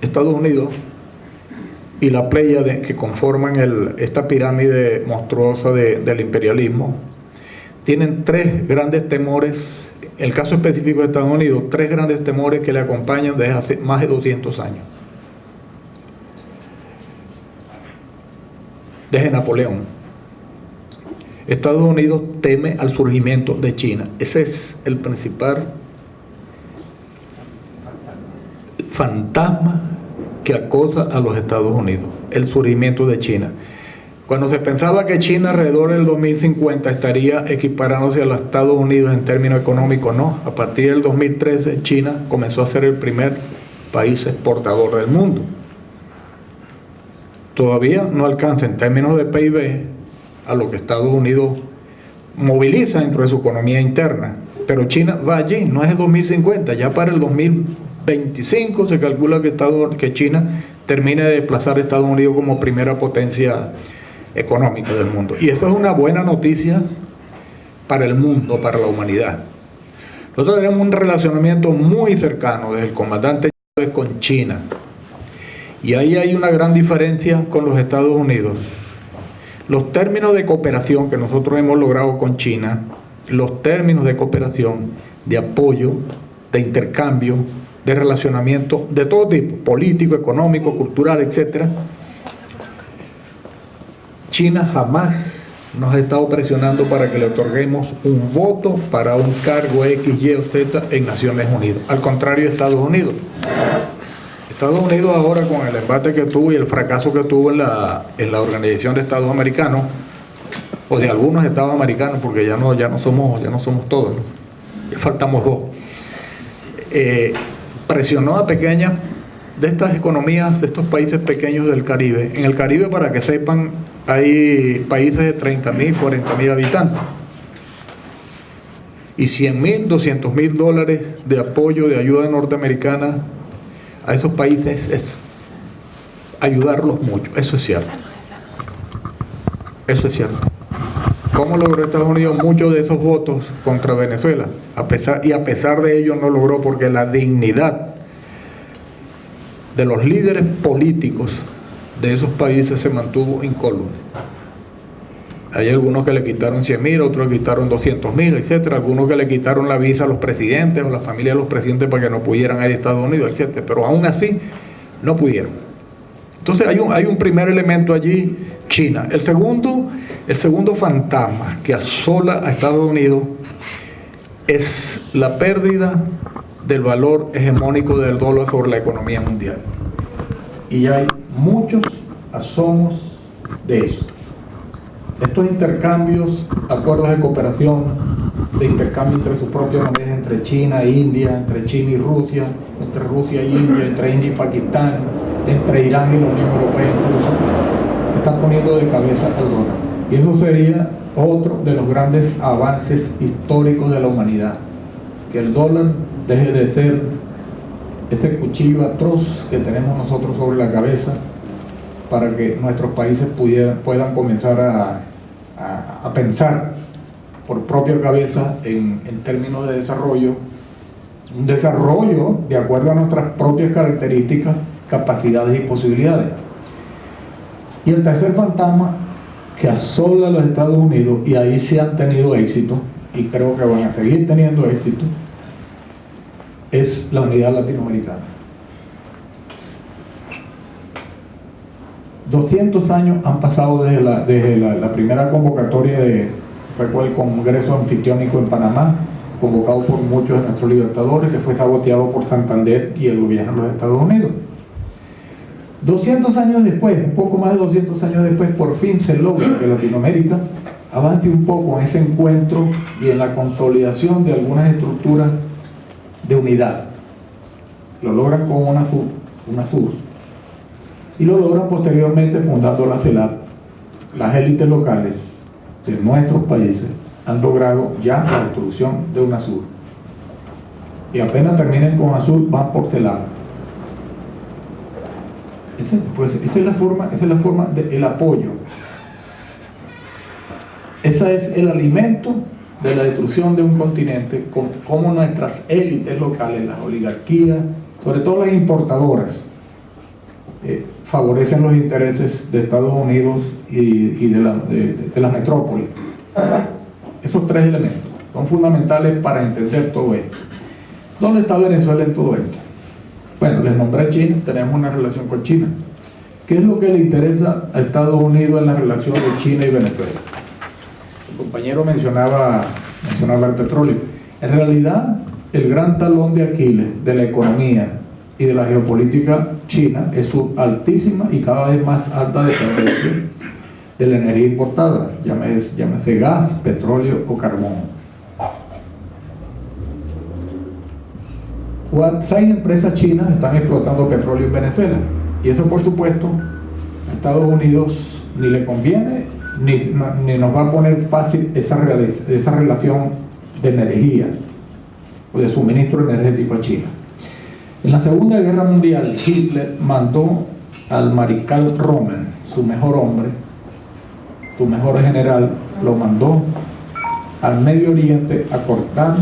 Estados Unidos y la playa que conforman esta pirámide monstruosa del imperialismo, tienen tres grandes temores, el caso específico de Estados Unidos, tres grandes temores que le acompañan desde hace más de 200 años. desde Napoleón. Estados Unidos teme al surgimiento de China. Ese es el principal fantasma que acosa a los Estados Unidos, el surgimiento de China. Cuando se pensaba que China alrededor del 2050 estaría equiparándose a los Estados Unidos en términos económicos, no. A partir del 2013 China comenzó a ser el primer país exportador del mundo todavía no alcanza en términos de PIB a lo que Estados Unidos moviliza dentro de su economía interna. Pero China va allí, no es el 2050, ya para el 2025 se calcula que, que China termine de desplazar a Estados Unidos como primera potencia económica del mundo. Y esto es una buena noticia para el mundo, para la humanidad. Nosotros tenemos un relacionamiento muy cercano desde el comandante con China, y ahí hay una gran diferencia con los Estados Unidos. Los términos de cooperación que nosotros hemos logrado con China, los términos de cooperación, de apoyo, de intercambio, de relacionamiento de todo tipo, político, económico, cultural, etc. China jamás nos ha estado presionando para que le otorguemos un voto para un cargo X, Y o Z en Naciones Unidas. Al contrario, Estados Unidos. Estados Unidos ahora con el embate que tuvo y el fracaso que tuvo en la, en la Organización de Estados Americanos, o de algunos Estados Americanos, porque ya no, ya no, somos, ya no somos todos, ya faltamos dos, eh, presionó a pequeñas de estas economías, de estos países pequeños del Caribe. En el Caribe, para que sepan, hay países de 30 mil, 40 mil habitantes. Y 100 mil, 200 mil dólares de apoyo, de ayuda norteamericana a esos países es ayudarlos mucho, eso es cierto. Eso es cierto. ¿Cómo logró Estados Unidos muchos de esos votos contra Venezuela? Y a pesar de ello no logró porque la dignidad de los líderes políticos de esos países se mantuvo incólume. Hay algunos que le quitaron 100 mil, otros le quitaron 200 mil, etcétera. Algunos que le quitaron la visa a los presidentes o la familia de los presidentes para que no pudieran ir a Estados Unidos, etcétera. Pero aún así no pudieron. Entonces hay un, hay un primer elemento allí, China. El segundo, el segundo fantasma que asola a Estados Unidos es la pérdida del valor hegemónico del dólar sobre la economía mundial. Y hay muchos asomos de esto. Estos intercambios, acuerdos de cooperación, de intercambio entre sus propias monedas, entre China e India, entre China y Rusia, entre Rusia y India, entre India y Pakistán, entre Irán y la Unión Europea incluso, están poniendo de cabeza al dólar. Y eso sería otro de los grandes avances históricos de la humanidad, que el dólar deje de ser ese cuchillo atroz que tenemos nosotros sobre la cabeza para que nuestros países puedan comenzar a, pensar por propia cabeza en, términos de desarrollo, un desarrollo de acuerdo a nuestras propias características, capacidades y posibilidades. Y el tercer fantasma que asola a los Estados Unidos, y ahí sí han tenido éxito, y creo que van a seguir teniendo éxito, es la unidad latinoamericana. 200 años han pasado desde la, desde la, primera convocatoria de fue el Congreso Anfitriónico en Panamá, convocado por muchos de nuestros libertadores, que fue saboteado por Santander y el gobierno de los Estados Unidos. 200 años después, un poco más de 200 años después, por fin se logra que Latinoamérica avance un poco en ese encuentro y en la consolidación de algunas estructuras de unidad. Lo logran con una SUR, y lo logran posteriormente fundando la CELAP. Las élites locales de nuestros países han logrado ya la destrucción de UNASUR. Y apenas terminen con ASUR, van por. Pues, esa, es la forma, esa es la forma del apoyo. Ese es el alimento de la destrucción de un continente, como nuestras élites locales, las oligarquías, sobre todo las importadoras, eh, favorecen los intereses de Estados Unidos y, de, la, las metrópolis. Esos tres elementos son fundamentales para entender todo esto. ¿Dónde está Venezuela en todo esto? Bueno, les nombré China, tenemos una relación con China. ¿Qué es lo que le interesa a Estados Unidos en la relación de China y Venezuela? El compañero mencionaba, mencionaba el petróleo. En realidad, el gran talón de Aquiles de la economía y de la geopolítica china es su altísima y cada vez más alta dependencia de la energía importada, llámese, llámese gas, petróleo o carbón. Seis empresas chinas están explotando petróleo en Venezuela y eso por supuesto a Estados Unidos ni le conviene ni, ni nos va a poner fácil esa, esa relación de energía o de suministro energético a China. En la Segunda Guerra Mundial, Hitler mandó al mariscal Rommel, su mejor hombre, su mejor general, lo mandó al Medio Oriente a cortar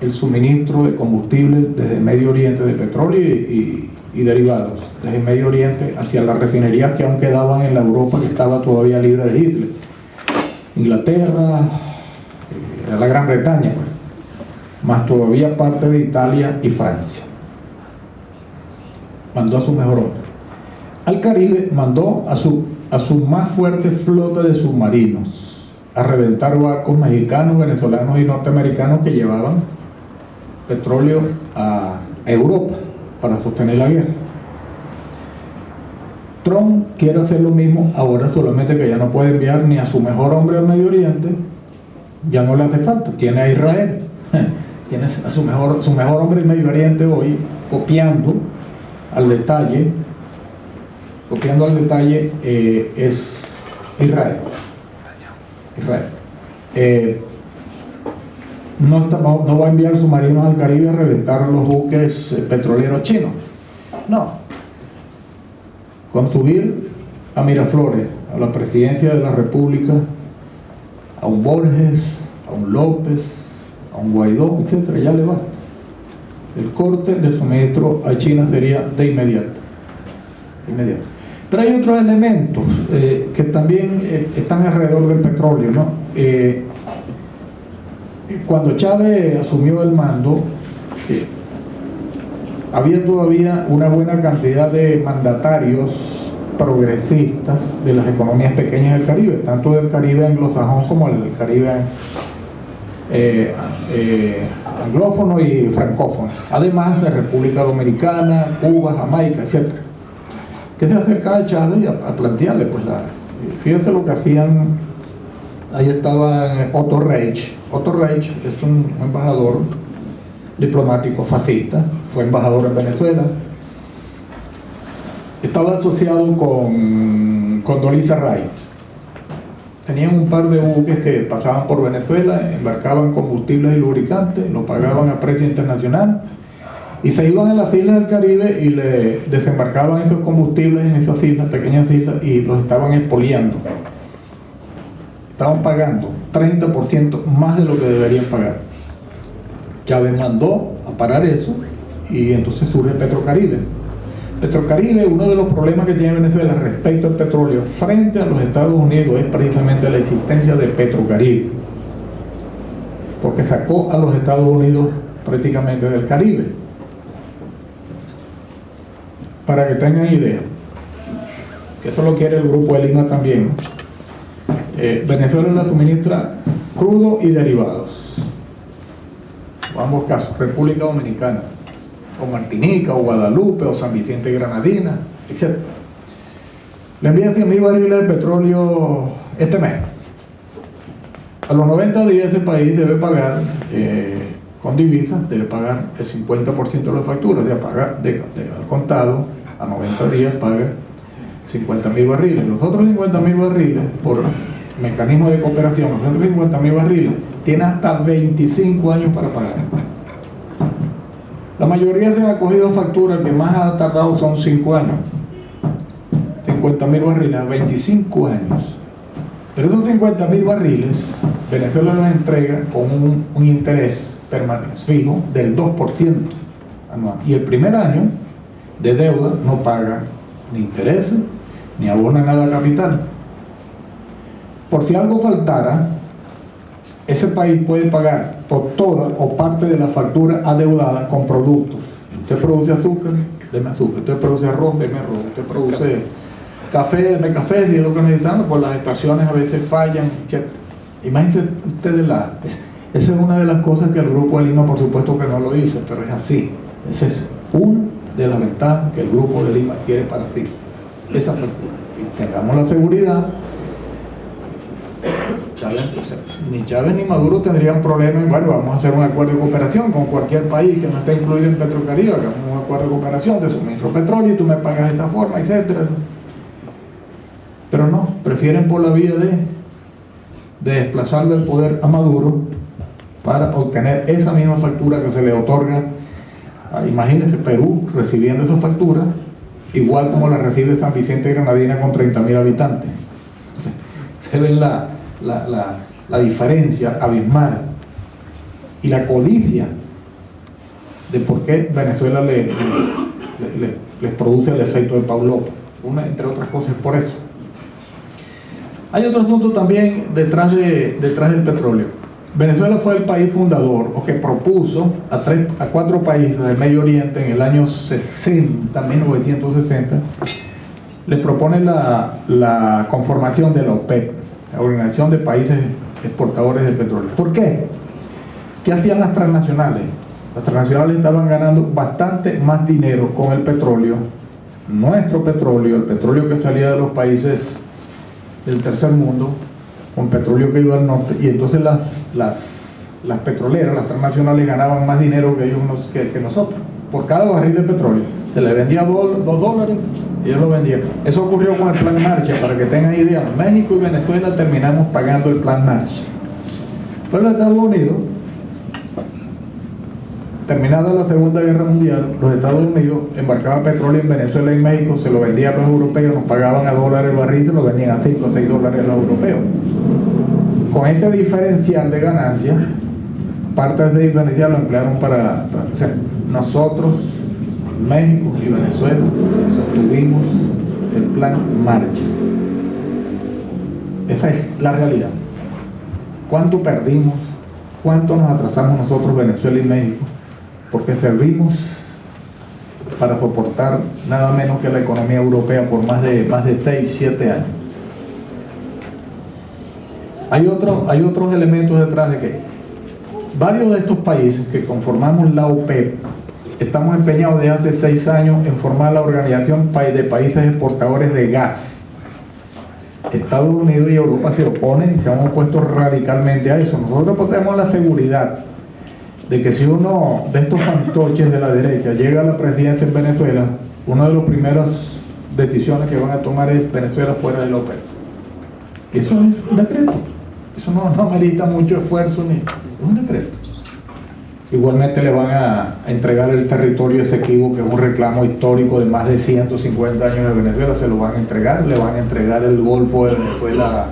el suministro de combustible desde Medio Oriente de petróleo y, derivados, desde Medio Oriente hacia las refinerías que aún quedaban en la Europa que estaba todavía libre de Hitler. Inglaterra, eh, la Gran Bretaña, pues, más todavía parte de Italia y Francia mandó a su mejor hombre. Al Caribe mandó a su, a su más fuerte flota de submarinos a reventar barcos mexicanos, venezolanos y norteamericanos que llevaban petróleo a Europa para sostener la guerra. Trump quiere hacer lo mismo ahora solamente que ya no puede enviar ni a su mejor hombre al Medio Oriente, ya no le hace falta, tiene a Israel, tiene a su mejor, su mejor hombre en Medio Oriente hoy copiando al detalle, copiando al detalle, eh, es Israel. Israel. Eh, no, va a enviar submarinos al Caribe a reventar los buques eh, petroleros chinos. No. Con subir a Miraflores, a la presidencia de la República, a un Borges, a un López, a un Guaidó, etc., ya le basta el corte de suministro a China sería de inmediato. inmediato. Pero hay otros elementos eh, que también eh, están alrededor del petróleo. ¿no? Eh, cuando Chávez asumió el mando, había todavía una buena cantidad de mandatarios progresistas de las economías pequeñas del Caribe, tanto del Caribe anglosajón como del Caribe anglófono y francófono, además de República Dominicana, Cuba, Jamaica, etc. Que se acercaba a Chávez a, plantearle, pues la, fíjense lo que hacían, ahí estaba Otto Reich, Otto Reich es un embajador diplomático fascista, fue embajador en Venezuela, estaba asociado con, con Dolittle Wright, tenían un par de buques que pasaban por Venezuela, embarcaban combustibles y lubricantes, lo pagaban a precio internacional y se iban a las islas del Caribe y le desembarcaban esos combustibles en esas islas, pequeñas islas, y los estaban expoliando. Estaban pagando 30% más de lo que deberían pagar. Chávez mandó a parar eso y entonces surge Petrocaribe. Petrocaribe, uno de los problemas que tiene Venezuela respecto al petróleo frente a los Estados Unidos es precisamente la existencia de Petrocaribe, porque sacó a los Estados Unidos prácticamente del Caribe. Para que tengan idea, que eso lo quiere el grupo de Lima también, eh, Venezuela la suministra crudo y derivados. En ambos casos, República Dominicana, o Martinica, o Guadalupe, o San Vicente Granadina, etc. Le envía 100.000 barriles de petróleo este mes. A los 90 días ese país debe pagar, eh, con divisas, debe pagar el 50% de la factura, de pagar de, al contado, a 90 días paga 50.000 barriles. Los otros 50.000 barriles, por mecanismo de cooperación, los otros 50.000 barriles, tiene hasta 25 años para pagar. La mayoría se han acogido facturas que más ha tardado son 5 años. 50.000 barriles, 25 años. Pero esos 50.000 barriles, Venezuela los entrega con un interés permanente, fijo, del 2% anual. Y el primer año de deuda no paga ni intereses, ni abona nada capital. Por si algo faltara, ese país puede pagar o toda o parte de la factura adeudada con productos. Usted produce azúcar, deme azúcar. Usted produce arroz, deme arroz. Usted produce café, deme café, si es lo que necesitamos, pues las estaciones a veces fallan, etc. Imagínense ustedes la... Esa es una de las cosas que el Grupo de Lima, por supuesto que no lo dice, pero es así. Esa es una de las ventajas que el Grupo de Lima quiere para sí. Esa factura. Y tengamos la seguridad ni Chávez ni Maduro tendrían problema en, bueno, vamos a hacer un acuerdo de cooperación con cualquier país que no esté incluido en Petrocaribe, hagamos un acuerdo de cooperación de suministro de petróleo y tú me pagas de esta forma, etcétera. Pero no, prefieren por la vía de, de desplazar del poder a Maduro para obtener esa misma factura que se le otorga imagínense, Perú recibiendo esa factura, igual como la recibe San Vicente Granadina con 30.000 habitantes. Entonces, se ven la, la, la, la diferencia abismal y la codicia de por qué Venezuela le, les produce el efecto de Paulo, una, entre otras cosas por eso. Hay otro asunto también detrás, de, detrás del petróleo. Venezuela fue el país fundador o que propuso a, tres, a cuatro países del Medio Oriente en el año 60, 1960, le propone la, la conformación de la OPEP, la Organización de Países Exportadores de Petróleo. ¿Por qué? ¿Qué hacían las transnacionales? Las transnacionales estaban ganando bastante más dinero con el petróleo, nuestro petróleo, el petróleo que salía de los países del tercer mundo, con petróleo que iba al norte, y entonces las, las, las petroleras, las transnacionales ganaban más dinero que ellos que, que nosotros, por cada barril de petróleo. Se le vendía dos, dólares y ellos lo vendían. Eso ocurrió con el Plan Marcha, para que tengan idea. México y Venezuela terminamos pagando el Plan Marcha. Pero Estados Unidos, terminada la Segunda Guerra Mundial, los Estados Unidos embarcaban petróleo en Venezuela y México, se lo vendía a los europeos, nos pagaban a dólares el barril, se lo vendían a 5 o 6 dólares los europeos. Con este diferencial de ganancias, parte de ese diferencial lo emplearon para, para o sea, nosotros México y Venezuela sostuvimos el plan Marcha. Esa es la realidad. ¿Cuánto perdimos? ¿Cuánto nos atrasamos nosotros, Venezuela y México? Porque servimos para soportar nada menos que la economía europea por más de, más de 6, 7 años. Hay, otro, hay otros elementos detrás de que varios de estos países que conformamos la OPEP estamos empeñados desde hace seis años en formar la Organización de Países Exportadores de Gas. Estados Unidos y Europa se oponen y se han opuesto radicalmente a eso. Nosotros tenemos la seguridad de que si uno de estos fantoches de la derecha llega a la presidencia en Venezuela, una de las primeras decisiones que van a tomar es Venezuela fuera de la eso es un decreto. Eso no, no merita mucho esfuerzo ni es un decreto. Igualmente le van a entregar el territorio Esequibo, que es un reclamo histórico de más de 150 años de Venezuela, se lo van a entregar, le van a entregar el Golfo de Venezuela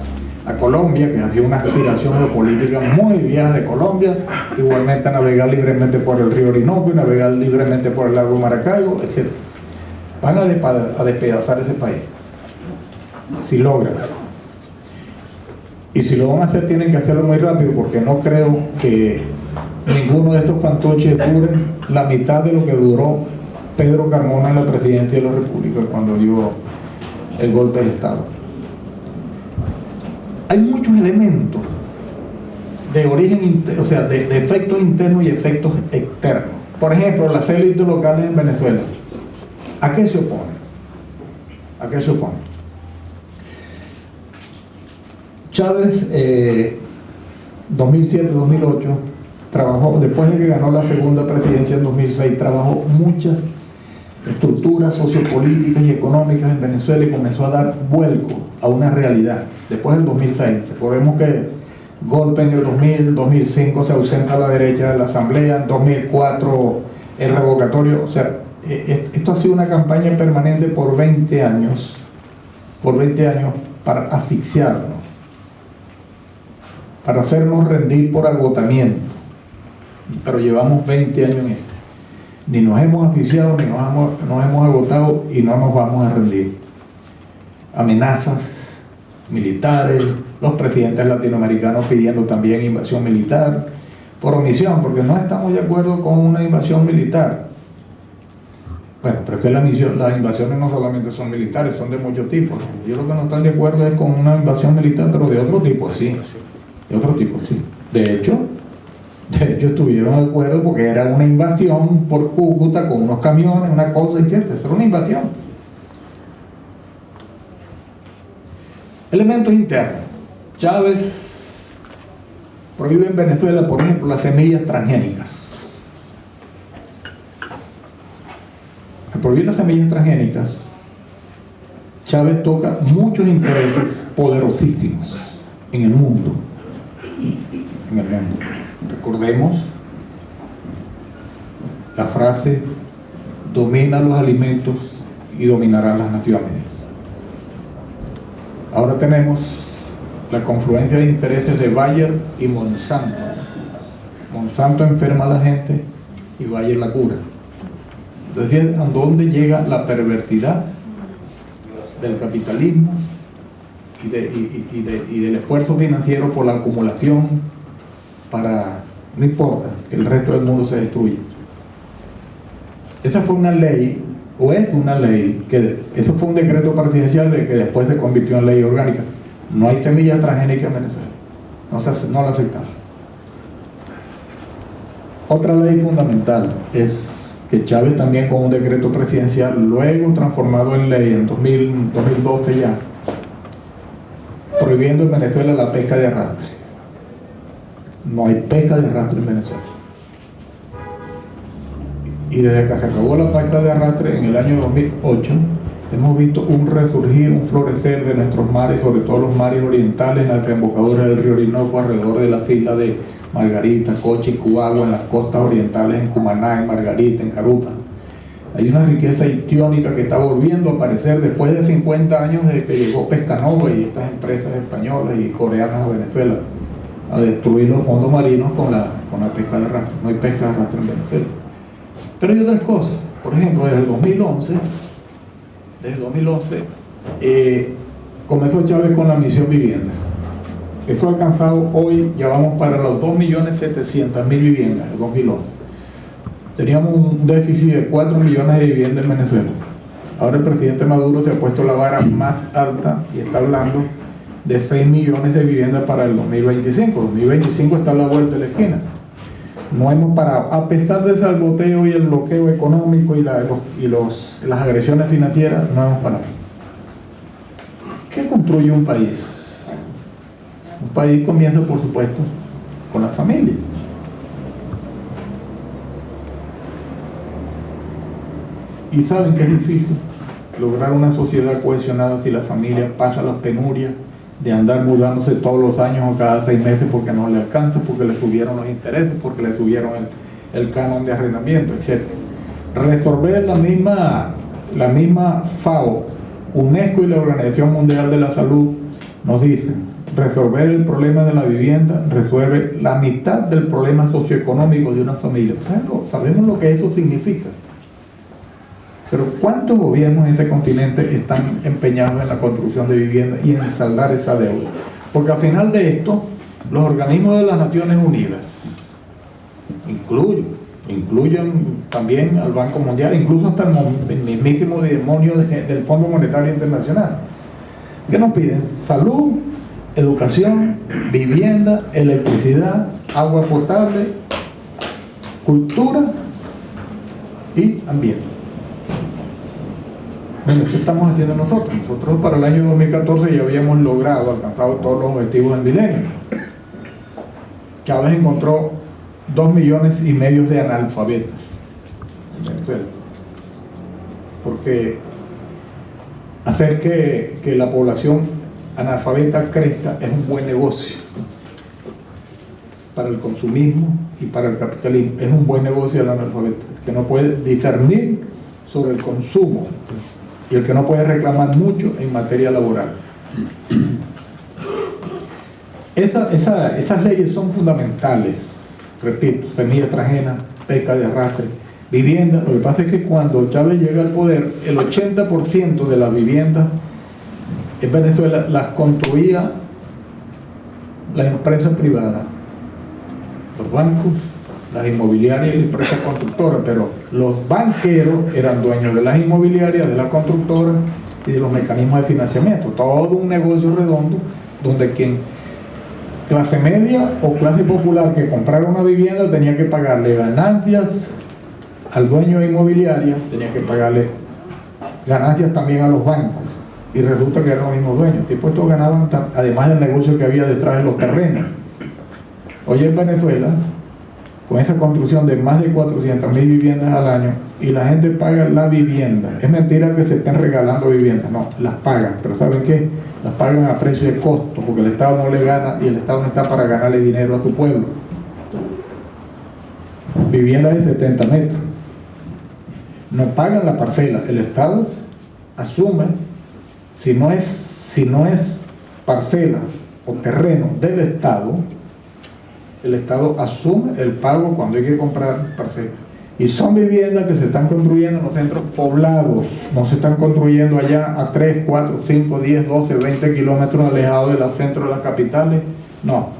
a Colombia, que había una aspiración geopolítica muy vieja de Colombia, igualmente navegar libremente por el río Orinoco navegar libremente por el lago Maracaibo, etc. van a, a despedazar ese país. Si logran. Y si lo van a hacer, tienen que hacerlo muy rápido, porque no creo que ninguno de estos fantoches dure la mitad de lo que duró Pedro Carmona en la presidencia de la República cuando dio el golpe de Estado. Hay muchos elementos de origen, o sea, de, efectos internos y efectos externos. Por ejemplo, las élites locales en Venezuela. ¿A qué se opone? ¿A qué se opone? Chávez, 2007-2008, eh, trabajó, después de que ganó la segunda presidencia en 2006, trabajó muchas estructuras sociopolíticas y económicas en Venezuela y comenzó a dar vuelco a una realidad. Después del 2006, recordemos que golpe en el 2000, 2005 se ausenta la derecha de la asamblea, en 2004 el revocatorio, o sea, e, e, esto ha sido una campaña permanente por 20 años, por 20 años para asfixiarnos, para hacernos rendir por agotamiento, pero llevamos 20 años en esto ni nos hemos asfixiado, ni nos hemos, agotado y no nos vamos a rendir. Amenazas militares, los presidentes latinoamericanos pidiendo también invasión militar, por omisión, porque no estamos de acuerdo con una invasión militar. Bueno, pero es que la las invasiones no solamente son militares, son de muchos tipos. Yo lo que no están de acuerdo es con una invasión militar, pero de otro tipo sí. De otro tipo sí. De hecho, de hecho, estuvieron de acuerdo porque era una invasión por Cúcuta con unos camiones, una cosa, etc. Era una invasión. Elementos internos. Chávez prohíbe en Venezuela, por ejemplo, las semillas transgénicas. Al prohibir las semillas transgénicas, Chávez toca muchos intereses poderosísimos en el mundo. En el mundo. Recordemos la frase, domina los alimentos y dominará las naciones. Ahora tenemos la confluencia de intereses de Bayer y Monsanto. Monsanto enferma a la gente y Bayer la cura. Entonces, ¿a dónde llega la perversidad del capitalismo y del esfuerzo financiero por la acumulación para, no importa, que el resto del mundo se destruya. Esa fue una ley, o es una ley, que eso fue un decreto presidencial de que después se convirtió en ley orgánica. No hay semillas transgénicas en Venezuela, no, se, no la aceptamos. Otra ley fundamental es que Chávez también con un decreto presidencial, luego transformado en ley en 2012 ya, prohibiendo en Venezuela la pesca de arrastre no hay pesca de arrastre en Venezuela. Y desde que se acabó la pesca de arrastre en el año 2008, hemos visto un resurgir, un florecer de nuestros mares, sobre todo los mares orientales, en la desembocadura del río Orinoco, alrededor de las islas de Margarita, Coche y Cubagua, en las costas orientales, en Cumaná, en Margarita, en Carupa. Hay una riqueza histiónica que está volviendo a aparecer después de 50 años desde que llegó Pescanova y estas empresas españolas y coreanas a Venezuela a destruir los fondos marinos con la, con la pesca de arrastre. No hay pesca de arrastre en Venezuela. Pero hay otras cosas. Por ejemplo, desde el 2011, desde el 2011, eh, comenzó Chávez con la misión vivienda. Eso ha alcanzado hoy, ya vamos para los 2.700.000 viviendas en 2011. Teníamos un déficit de 4 millones de viviendas en Venezuela. Ahora el presidente Maduro se ha puesto la vara más alta y está hablando de 6 millones de viviendas para el 2025. 2025 está a la vuelta de la esquina. No hemos parado. A pesar del salvoteo y el bloqueo económico y, y los, las agresiones financieras, no hemos parado. ¿Qué construye un país? Un país comienza, por supuesto, con la familia. Y saben que es difícil lograr una sociedad cohesionada si la familia pasa las penurias de andar mudándose todos los años o cada seis meses porque no le alcanza, porque le subieron los intereses, porque le subieron el, canon de arrendamiento, etc. Resolver la misma, la misma FAO, UNESCO y la Organización Mundial de la Salud nos dicen, resolver el problema de la vivienda resuelve la mitad del problema socioeconómico de una familia. ¿Sabemos lo que eso significa? Pero ¿cuántos gobiernos en este continente están empeñados en la construcción de viviendas y en saldar esa deuda? Porque al final de esto, los organismos de las Naciones Unidas, incluyen, incluyen también al Banco Mundial, incluso hasta el, mismísimo demonio del Fondo Monetario Internacional, ¿qué nos piden? Salud, educación, vivienda, electricidad, agua potable, cultura y ambiente. Bueno, ¿qué estamos haciendo nosotros? Nosotros para el año 2014 ya habíamos logrado, alcanzado todos los objetivos del milenio. Chávez encontró dos millones y medio de analfabetas Porque hacer que, que la población analfabeta crezca es un buen negocio para el consumismo y para el capitalismo. Es un buen negocio el analfabeto, que no puede discernir sobre el consumo y el que no puede reclamar mucho en materia laboral. esas leyes son fundamentales, repito, semilla extranjera, pesca de arrastre, vivienda. Lo que pasa es que cuando Chávez llega al poder, el 80% de las viviendas en Venezuela las construía la empresa privada, los bancos, las inmobiliarias y las empresas constructoras, pero los banqueros eran dueños de las inmobiliarias, de las constructoras y de los mecanismos de financiamiento. Todo un negocio redondo donde quien clase media o clase popular que comprara una vivienda tenía que pagarle ganancias al dueño de inmobiliaria, tenía que pagarle ganancias también a los bancos y resulta que eran los mismos dueños. Y estos ganaban además del negocio que había detrás de los terrenos. Hoy en Venezuela con esa construcción de más de 400 mil viviendas al año y la gente paga la vivienda. Es mentira que se estén regalando viviendas, no, las pagan, pero ¿saben qué? Las pagan a precio de costo, porque el Estado no le gana y el Estado no está para ganarle dinero a su pueblo. Viviendas de 70 metros. No pagan la parcela, el Estado asume, si no es, si no es parcela o terreno del Estado, el Estado asume el pago cuando hay que comprar parcelas. Y son viviendas que se están construyendo en los centros poblados, no se están construyendo allá a 3, 4, 5, 10, 12, 20 kilómetros alejados de los centros de las capitales, no.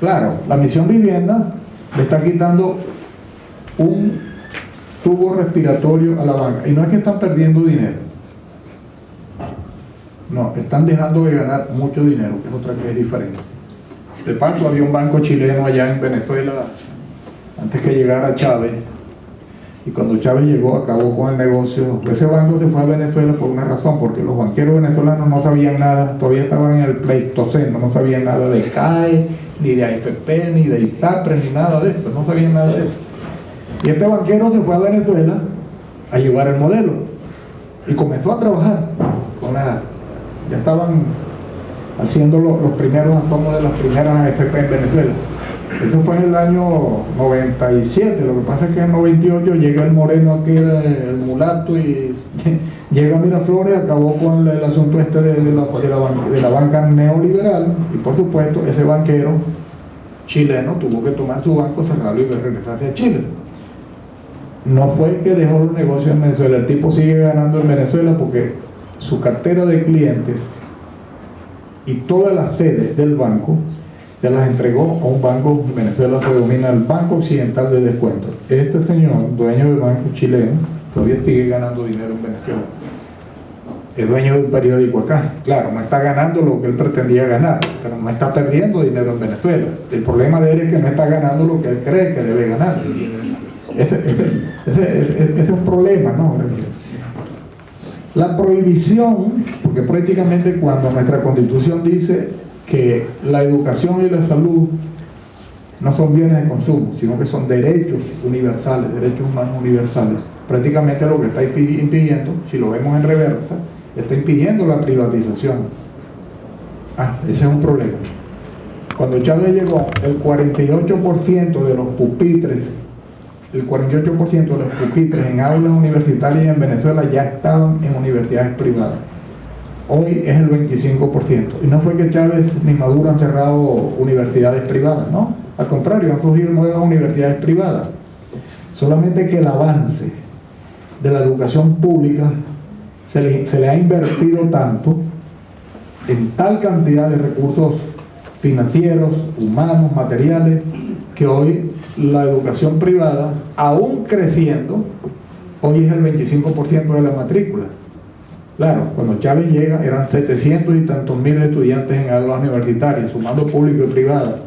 Claro, la misión vivienda le está quitando un tubo respiratorio a la banca. Y no es que están perdiendo dinero. No, están dejando de ganar mucho dinero, que es otra que es diferente. De paso, había un banco chileno allá en Venezuela antes que llegara Chávez. Y cuando Chávez llegó, acabó con el negocio. Ese banco se fue a Venezuela por una razón, porque los banqueros venezolanos no sabían nada, todavía estaban en el pleistoceno, no sabían nada de CAE, ni de AFP, ni de ITAPRE, ni nada de esto, no sabían nada de esto. Y este banquero se fue a Venezuela a llevar el modelo y comenzó a trabajar ya estaban haciendo los, primeros asomos de las primeras AFP en Venezuela. Eso fue en el año 97, lo que pasa es que en el 98 llega el moreno aquí, el, mulato, y llega Miraflores, acabó con el, asunto este de, la, de, la, banca neoliberal, y por supuesto ese banquero chileno tuvo que tomar su banco, cerrarlo y regresarse a Chile. No fue que dejó los negocios en Venezuela, el tipo sigue ganando en Venezuela porque su cartera de clientes y todas las sedes del banco ya las entregó a un banco, en Venezuela se denomina el Banco Occidental de Descuento. Este señor, dueño del banco chileno, todavía sigue ganando dinero en Venezuela. Es dueño de un periódico acá. Claro, no está ganando lo que él pretendía ganar, pero no está perdiendo dinero en Venezuela. El problema de él es que no está ganando lo que él cree que debe ganar. Ese, es un problema, ¿no? La prohibición, porque prácticamente cuando nuestra constitución dice que la educación y la salud no son bienes de consumo, sino que son derechos universales, derechos humanos universales, prácticamente lo que está impidiendo, si lo vemos en reversa, está impidiendo la privatización. Ah, ese es un problema. Cuando Chávez llegó, el 48% de los pupitres el 48% de los pupitres en aulas universitarias en Venezuela ya estaban en universidades privadas. Hoy es el 25%. Y no fue que Chávez ni Maduro han cerrado universidades privadas, ¿no? Al contrario, han surgido nuevas universidades privadas. Solamente que el avance de la educación pública se le, se le ha invertido tanto en tal cantidad de recursos financieros, humanos, materiales, que hoy la educación privada, aún creciendo, hoy es el 25% de la matrícula. Claro, cuando Chávez llega eran 700 y tantos mil estudiantes en aulas universitarias, sumando público y privada.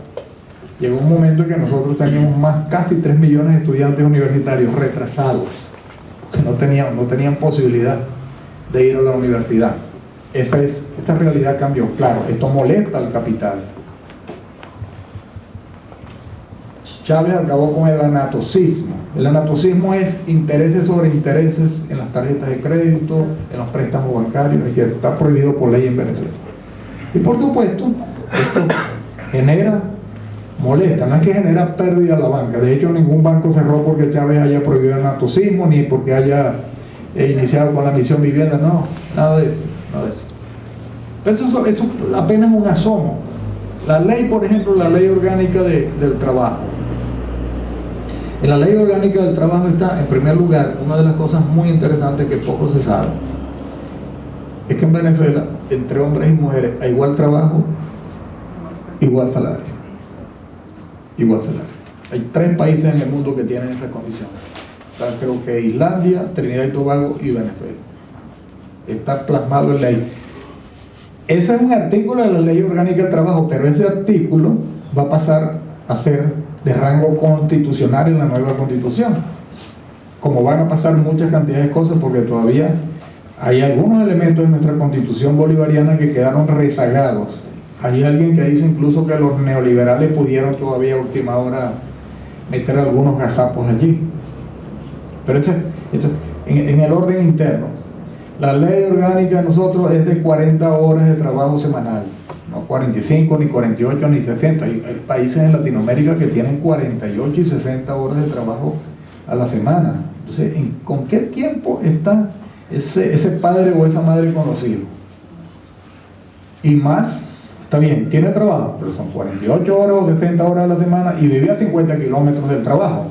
Llegó un momento en que nosotros teníamos más, casi 3 millones de estudiantes universitarios retrasados, que no tenían, no tenían posibilidad de ir a la universidad. Esa es, esta realidad cambió. Claro, esto molesta al capital, Chávez acabó con el anatocismo. El anatocismo es intereses sobre intereses en las tarjetas de crédito, en los préstamos bancarios, que está prohibido por ley en Venezuela. Y por supuesto, esto genera molesta, no es que genera pérdida a la banca. De hecho, ningún banco cerró porque Chávez haya prohibido el anatocismo, ni porque haya eh, iniciado con la misión vivienda, no, nada de eso. Eso. Pero eso, eso apenas un asomo. La ley, por ejemplo, la ley orgánica de, del trabajo, en la ley orgánica del trabajo está, en primer lugar, una de las cosas muy interesantes que poco se sabe, es que en Venezuela, entre hombres y mujeres, hay igual trabajo, igual salario. Igual salario. Hay tres países en el mundo que tienen esta condición. creo que Islandia, Trinidad y Tobago y Venezuela. Está plasmado en ley. Ese es un artículo de la ley orgánica del trabajo, pero ese artículo va a pasar a ser de rango constitucional en la nueva constitución. Como van a pasar muchas cantidades de cosas porque todavía hay algunos elementos en nuestra constitución bolivariana que quedaron rezagados. Hay alguien que dice incluso que los neoliberales pudieron todavía a última hora meter algunos gazapos allí. Pero esto, en, en el orden interno, la ley orgánica de nosotros es de 40 horas de trabajo semanal no 45, ni 48, ni 60. Hay, países en Latinoamérica que tienen 48 y 60 horas de trabajo a la semana. Entonces, ¿con qué tiempo está ese, ese padre o esa madre con los hijos? Y más, está bien, tiene trabajo, pero son 48 horas o 60 horas a la semana y vive a 50 kilómetros del trabajo.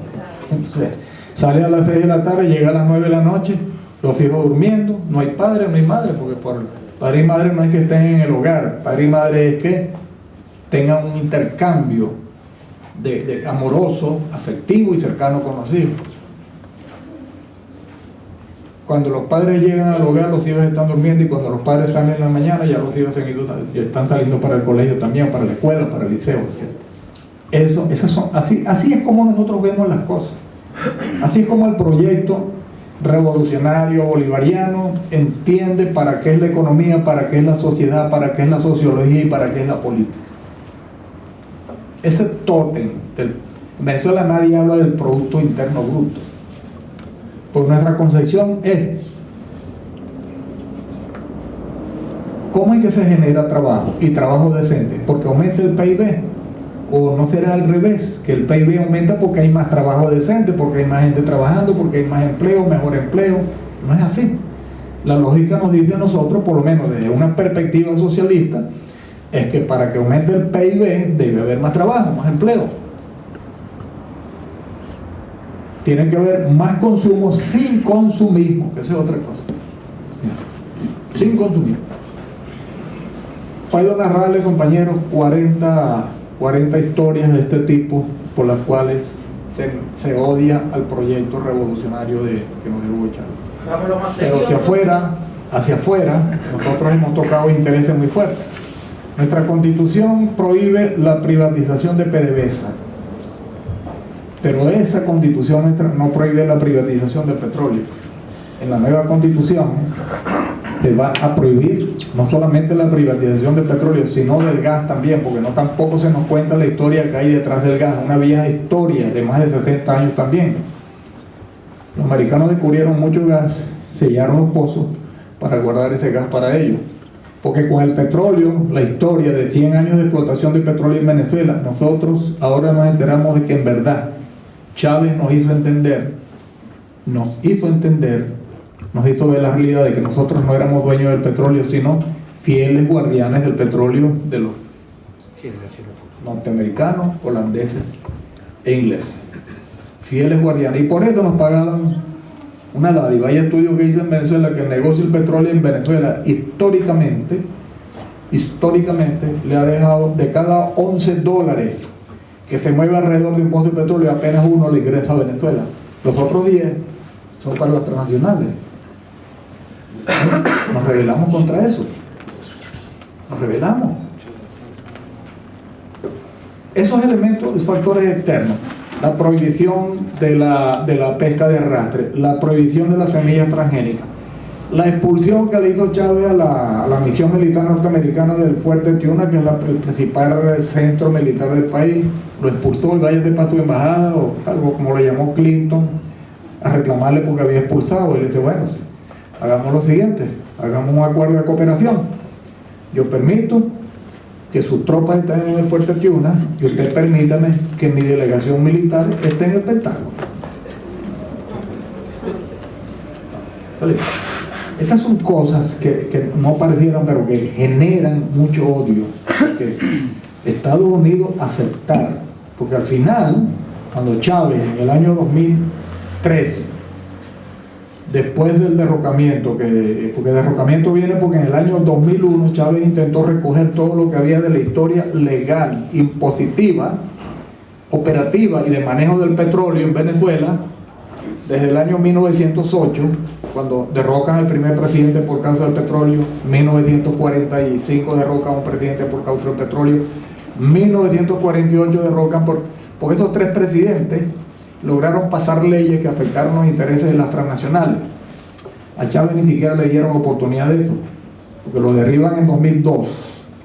Entonces, sale a las 6 de la tarde, llega a las 9 de la noche, los hijos durmiendo, no hay padre, no hay madre, porque por Padre y madre no es que estén en el hogar, padre y madre es que tengan un intercambio de, amoroso, afectivo y cercano con los hijos. Cuando los padres llegan al hogar, los hijos están durmiendo y cuando los padres salen en la mañana, ya los hijos están saliendo para el colegio también, para la escuela, para el liceo. Eso, esas son, así, así es como nosotros vemos las cosas. Así es como el proyecto revolucionario bolivariano entiende para qué es la economía, para qué es la sociedad, para qué es la sociología y para qué es la política. Ese tótem, del, en Venezuela nadie habla del Producto Interno Bruto, porque nuestra concepción es cómo es que se genera trabajo y trabajo decente, porque aumenta el PIB o no será al revés, que el PIB aumenta porque hay más trabajo decente, porque hay más gente trabajando, porque hay más empleo, mejor empleo. No es así. La lógica nos dice a nosotros, por lo menos desde una perspectiva socialista, es que para que aumente el PIB debe haber más trabajo, más empleo. Tiene que haber más consumo sin consumismo, que esa es otra cosa. Sin consumismo. Puedo narrarle, compañeros, 40 40 historias de este tipo por las cuales se, odia al proyecto revolucionario de, que nos Chávez. Pero hacia afuera, hacia afuera, nosotros hemos tocado intereses muy fuertes. Nuestra constitución prohíbe la privatización de PDVSA, pero esa constitución no prohíbe la privatización del petróleo. En la nueva constitución se va a prohibir no solamente la privatización del petróleo, sino del gas también, porque no tampoco se nos cuenta la historia que hay detrás del gas, una vieja historia de más de 70 años también. Los americanos descubrieron mucho gas, sellaron los pozos para guardar ese gas para ellos. Porque con el petróleo, la historia de 100 años de explotación de petróleo en Venezuela, nosotros ahora nos enteramos de que en verdad Chávez nos hizo entender, nos hizo entender nos hizo ver la realidad de que nosotros no éramos dueños del petróleo, sino fieles guardianes del petróleo de los norteamericanos, holandeses e ingleses. Fieles guardianes. Y por eso nos pagaban una dádiva. Hay estudios que dicen en Venezuela que el negocio del petróleo en Venezuela históricamente, históricamente le ha dejado de cada 11 dólares que se mueve alrededor de impuesto de petróleo, apenas uno le ingresa a Venezuela. Los otros 10 son para las transnacionales. Nos rebelamos contra eso. Nos rebelamos. Esos elementos, esos factores externos, la prohibición de la, de la pesca de arrastre, la prohibición de las semillas transgénicas, la expulsión que le hizo Chávez a la, la misión militar norteamericana del Fuerte Tiuna, que es la- el principal centro militar del país, lo expulsó y vaya de paso de embajada, o algo como lo llamó Clinton, a reclamarle porque había expulsado. Y le dice, bueno, hagamos lo siguiente, hagamos un acuerdo de cooperación. Yo permito que sus tropas estén en el Fuerte Tiuna y usted permítame que mi delegación militar esté en el Pentágono. Estas son cosas que, no parecieran, pero que generan mucho odio. Estados Unidos aceptar, porque al final, cuando Chávez en el año 2003 después del derrocamiento, que, porque derrocamiento viene porque en el año 2001 Chávez intentó recoger todo lo que había de la historia legal, impositiva, operativa y de manejo del petróleo en Venezuela, desde el año 1908, cuando derrocan al primer presidente por causa del petróleo, 1945 derrocan a un presidente por causa del petróleo, 1948 derrocan por, por esos tres presidentes, lograron pasar leyes que afectaron los intereses de las transnacionales. A Chávez ni siquiera le dieron oportunidad de eso, porque lo derriban en 2002,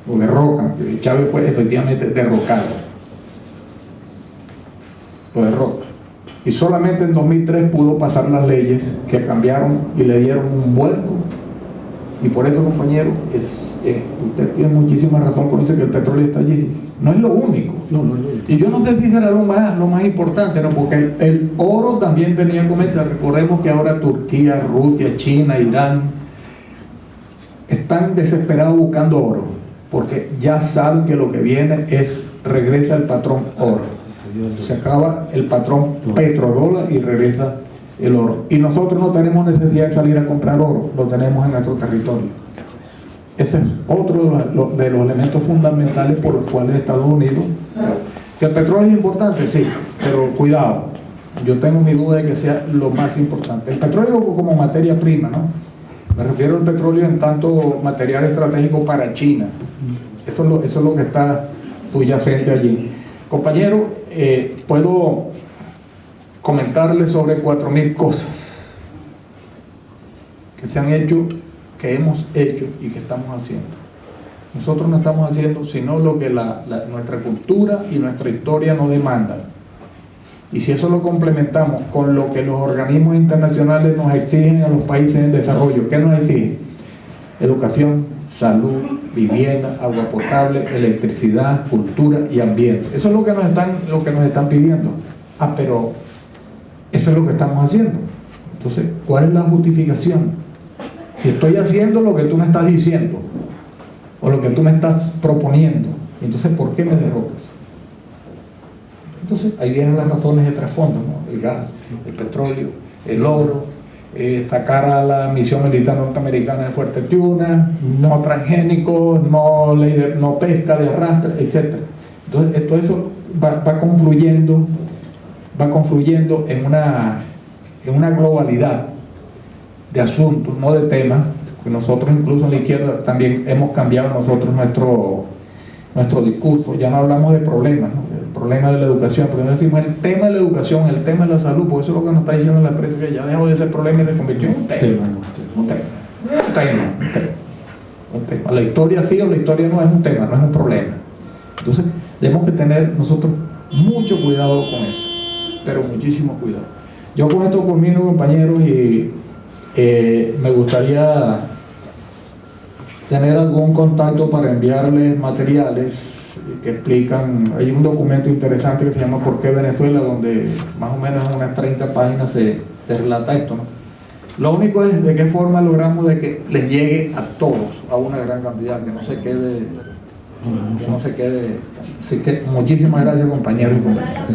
lo derrocan, Chávez fue efectivamente derrocado. Lo derroca. Y solamente en 2003 pudo pasar las leyes que cambiaron y le dieron un vuelco. Y por eso, compañero, es, es- usted tiene muchísima razón cuando dice que el petróleo está allí. No es lo único. No, no, no. Y yo no sé si será lo más, lo más importante, ¿no? porque el, el oro también tenía comenzar. Recordemos que ahora Turquía, Rusia, China, Irán están desesperados buscando oro, porque ya saben que lo que viene es regresa el patrón oro. Se acaba el patrón petrodólar y regresa el oro. Y nosotros no tenemos necesidad de salir a comprar oro, lo tenemos en nuestro territorio. Ese es otro de los, elementos fundamentales por los cuales Estados Unidos... Que el petróleo es importante, sí, pero cuidado, yo tengo mi duda de que sea lo más importante. El petróleo como materia prima, ¿no? Me refiero al petróleo en tanto material estratégico para China. Esto es lo, eso es lo que está subyacente allí. Compañero, eh, puedo comentarle sobre 4.000 cosas que se han hecho, que hemos hecho y que estamos haciendo. Nosotros no estamos haciendo sino lo que nuestra cultura y nuestra historia nos demandan. Y si eso lo complementamos con lo que los organismos internacionales nos exigen a los países en desarrollo, ¿qué nos exigen? Educación, salud, vivienda, agua potable, electricidad, cultura y ambiente. Eso es lo que nos están, lo que nos están pidiendo. Ah, pero eso es lo que estamos haciendo. Entonces, ¿cuál es la justificación? Si estoy haciendo lo que tú me estás diciendo, o lo que tú me estás proponiendo, entonces ¿por qué me derrocas? Entonces ahí vienen las razones de trasfondo, ¿no? el gas, el petróleo, el oro, eh, sacar a la misión militar norteamericana de Fuerte Tiuna, no transgénicos, no, ley de- no pesca de arrastre, etc. Entonces eh, todo eso va, va confluyendo, va confluyendo en una, en una globalidad de asuntos, no de temas, que nosotros incluso en la izquierda también hemos cambiado nosotros nuestro, nuestro discurso, ya no hablamos de problemas, ¿no? el problema de la educación, pero decimos el tema de la educación, el tema de la salud, porque eso es lo que nos está diciendo la prensa, que ya dejó de ser problema y se convirtió en un tema. Tema, Un tema, un tema, un tema, un tema. La historia sí o la historia no es un tema, no es un problema. Entonces, tenemos que tener nosotros mucho cuidado con eso, pero muchísimo cuidado. Yo con esto culmino, compañeros, y eh, me gustaría tener algún contacto para enviarles materiales que explican, hay un documento interesante que se llama ¿Por qué Venezuela? donde más o menos en unas 30 páginas se, relata esto. Lo único es de qué forma logramos de que les llegue a todos, a una gran cantidad, que no se quede, que no se quede. Así que muchísimas gracias compañeros y compañeras.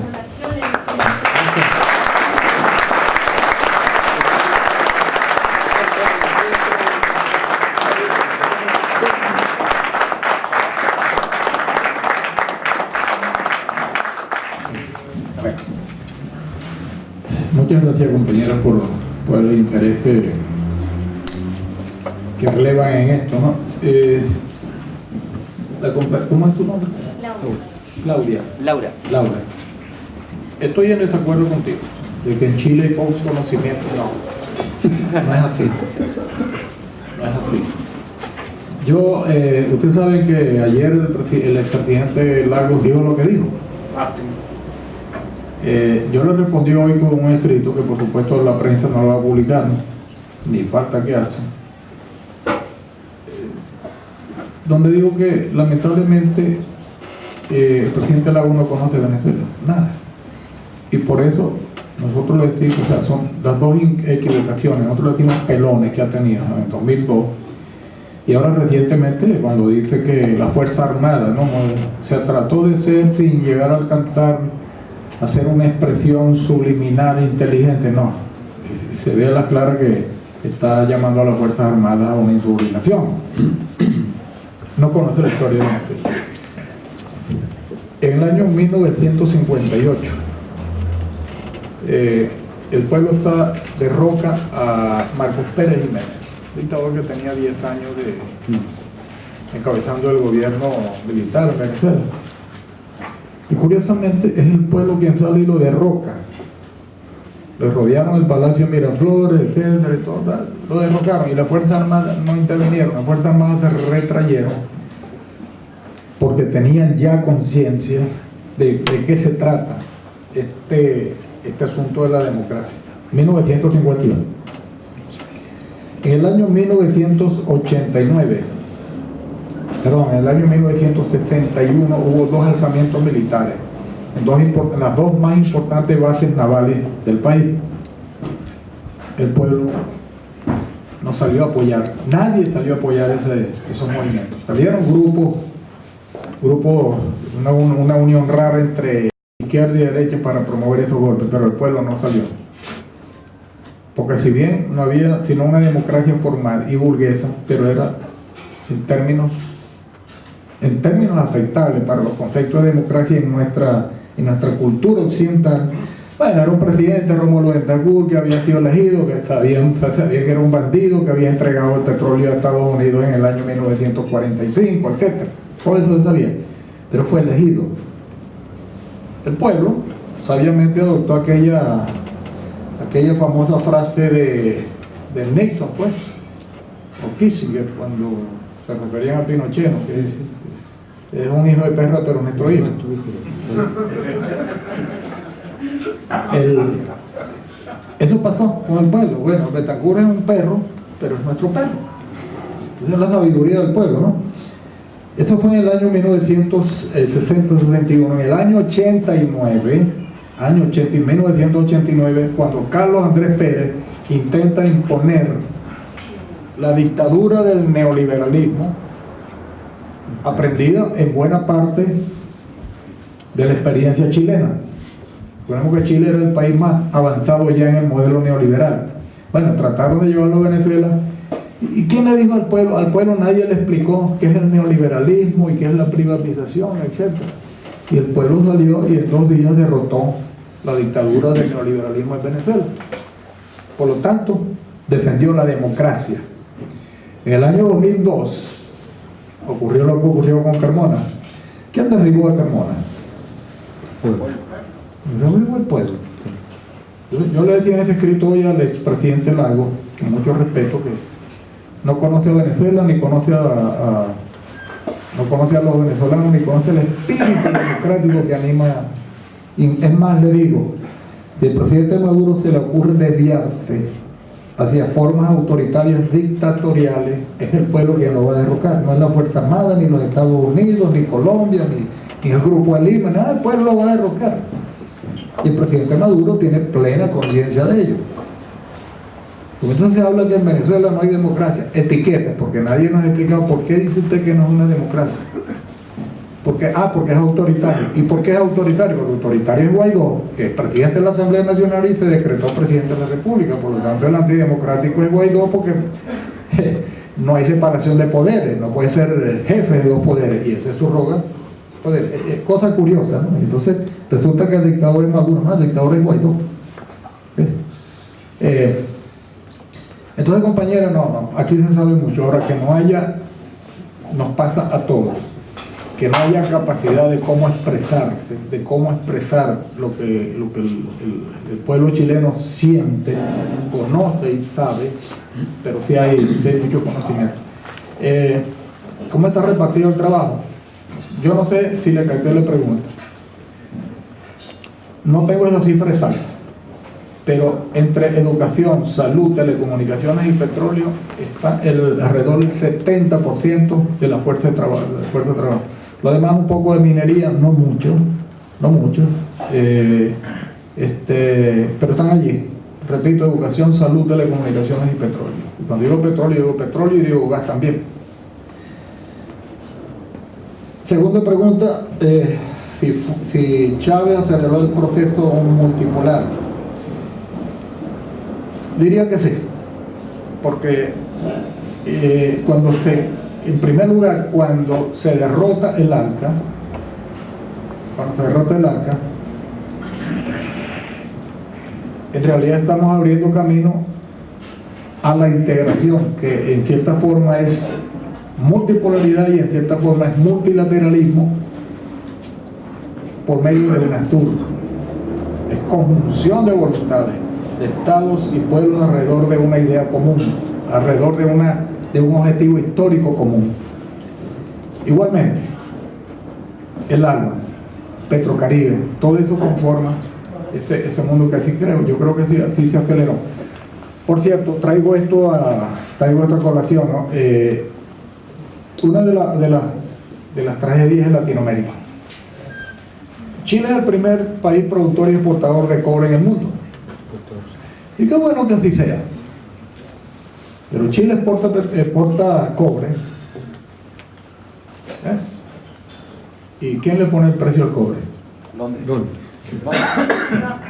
Gracias compañeras por, por el interés que, que relevan en esto. ¿no? Eh, la ¿Cómo es tu nombre? Claudia. Laura. Laura. Estoy en desacuerdo contigo, de que en Chile hay poco conocimiento. No, no es así. No es así. Yo, eh, ustedes saben que ayer el, el expresidente Lagos dijo lo que dijo. Eh, yo le respondí hoy con un escrito que por supuesto la prensa no lo va a publicar, ni falta que hace, Eh, donde digo que lamentablemente eh, el presidente Lagos no conoce Venezuela, nada. Y por eso nosotros le decimos, o sea, son las dos equivocaciones, nosotros le decimos pelones que ha tenido ¿no? en 2002 y ahora recientemente cuando dice que la Fuerza Armada, ¿no? o sea, trató de ser sin llegar a alcanzar hacer una expresión subliminal inteligente, no. Se ve a la clara que está llamando a las Fuerzas Armadas a una insubordinación. No conoce la historia de Venezuela. En el año 1958, eh, el pueblo está derroca a Marcos Pérez Jiménez, dictador que tenía 10 años de encabezando el gobierno militar en Venezuela. Y curiosamente es el pueblo quien sale y lo derroca. Le rodearon el Palacio Miraflores, etcétera, todo, lo derrocaron y las Fuerzas Armadas no intervinieron, las Fuerzas Armadas se retrayeron porque tenían ya conciencia de, de qué se trata este, este asunto de la democracia. 1951. En el año 1989, perdón, en el año 1961 hubo dos alzamientos militares las dos más importantes bases navales del país. El pueblo no salió a apoyar, nadie salió a apoyar esos movimientos. Salieron grupos, grupos, una, una unión rara entre izquierda y derecha para promover esos golpes, pero el pueblo no salió. Porque si bien no había sino una democracia formal y burguesa, pero era en términos en términos aceptables para los conceptos de democracia en nuestra, en nuestra cultura occidental, bueno, era un presidente, Rómulo Bentancur, que había sido elegido, que sabían, se sabía que era un bandido, que había entregado el petróleo a Estados Unidos en el año 1945, etc. Todo eso se sabía, pero fue elegido. El pueblo sabiamente adoptó aquella, aquella famosa frase de, de Nixon, pues, o Kissinger, cuando se referían a Pinochet, ¿no? que es, un hijo de perra, pero nuestro hijo. El- eso pasó con el pueblo. Bueno, Betacura es un perro, pero es nuestro perro. Esa es la sabiduría del pueblo, ¿no? Eso fue en el año 1960-61. En el año 89, año 80, y 1989, cuando Carlos Andrés Pérez intenta imponer la dictadura del neoliberalismo, aprendida en buena parte de la experiencia chilena. Recordemos que Chile era el país más avanzado ya en el modelo neoliberal. Bueno, trataron de llevarlo a Venezuela. ¿Y quién le dijo al pueblo? Al pueblo nadie le explicó qué es el neoliberalismo y qué es la privatización, etc. Y el pueblo salió y en dos días derrotó la dictadura del neoliberalismo en Venezuela. Por lo tanto, defendió la democracia. En el año 2002 ocurrió lo que ocurrió con Carmona. ¿Quién derribó a Carmona? Derribó el pueblo. Yo, yo le decía en ese escrito hoy al expresidente Lago, con mucho respeto, que no conoce a Venezuela, ni conoce a, a- no conoce a los venezolanos, ni conoce el espíritu democrático que anima. Y es más, le digo, si el presidente Maduro se le ocurre desviarse hacia formas autoritarias dictatoriales, es el pueblo quien lo va a derrocar, no es la Fuerza Armada, ni los Estados Unidos, ni Colombia, ni, ni el Grupo de nada, el pueblo lo va a derrocar. Y el presidente Maduro tiene plena conciencia de ello. Entonces habla que en Venezuela no hay democracia, etiquetas, porque nadie nos ha explicado por qué dice usted que no es una democracia. Porque, ah, porque es autoritario. ¿Y por qué es autoritario? Porque autoritario es Guaidó, que es presidente de la Asamblea Nacional y se decretó presidente de la República. Por lo tanto, el antidemocrático es Guaidó porque no hay separación de poderes, no puede ser jefe de dos poderes, y ese es su roga. Poder. Es- es cosa curiosa, ¿no? Entonces, resulta que el dictador es Maduro, no, el dictador es Guaidó. Eh, entonces, compañera, no, no, aquí se sabe mucho. Ahora, que no haya, nos pasa a todos, que no haya capacidad de cómo expresarse, de cómo expresar lo que, lo que el, pueblo chileno siente, conoce y sabe, pero sí hay, sí hay mucho conocimiento. Eh, ¿Cómo está repartido el trabajo? Yo no sé si le capté la pregunta. No tengo esa cifra exacta, pero entre educación, salud, telecomunicaciones y petróleo está el, alrededor del 70% de la fuerza de trabajo. la fuerza de trabajo. Lo demás un poco de minería, no mucho, no mucho, eh, este, pero están allí. Repito, educación, salud, telecomunicaciones y petróleo. Y cuando digo petróleo, digo petróleo y digo gas también. Segunda pregunta, eh, si, si Chávez aceleró el proceso multipolar. Diría que sí, porque eh, cuando se, en primer lugar, cuando se derrota el ALCA, cuando se derrota el ALCA, en realidad estamos abriendo camino a la integración, que en cierta forma es multipolaridad y en cierta forma es multilateralismo por medio de UNASUR. Es conjunción de voluntades de estados y pueblos alrededor de una idea común, alrededor de, una, de un objetivo histórico común. Igualmente, el ALBA, Petrocaribe, todo eso conforma ese, mundo que así creo, yo creo que sí, así se aceleró. Por cierto, traigo esto a, traigo esta colación, ¿no? Eh, una de, la- de, la- de las tragedias en Latinoamérica. Chile es el primer país productor y exportador de cobre en el mundo. Y qué bueno que así sea. Pero Chile exporta, cobre. ¿Eh? ¿Y quién le pone el precio al cobre?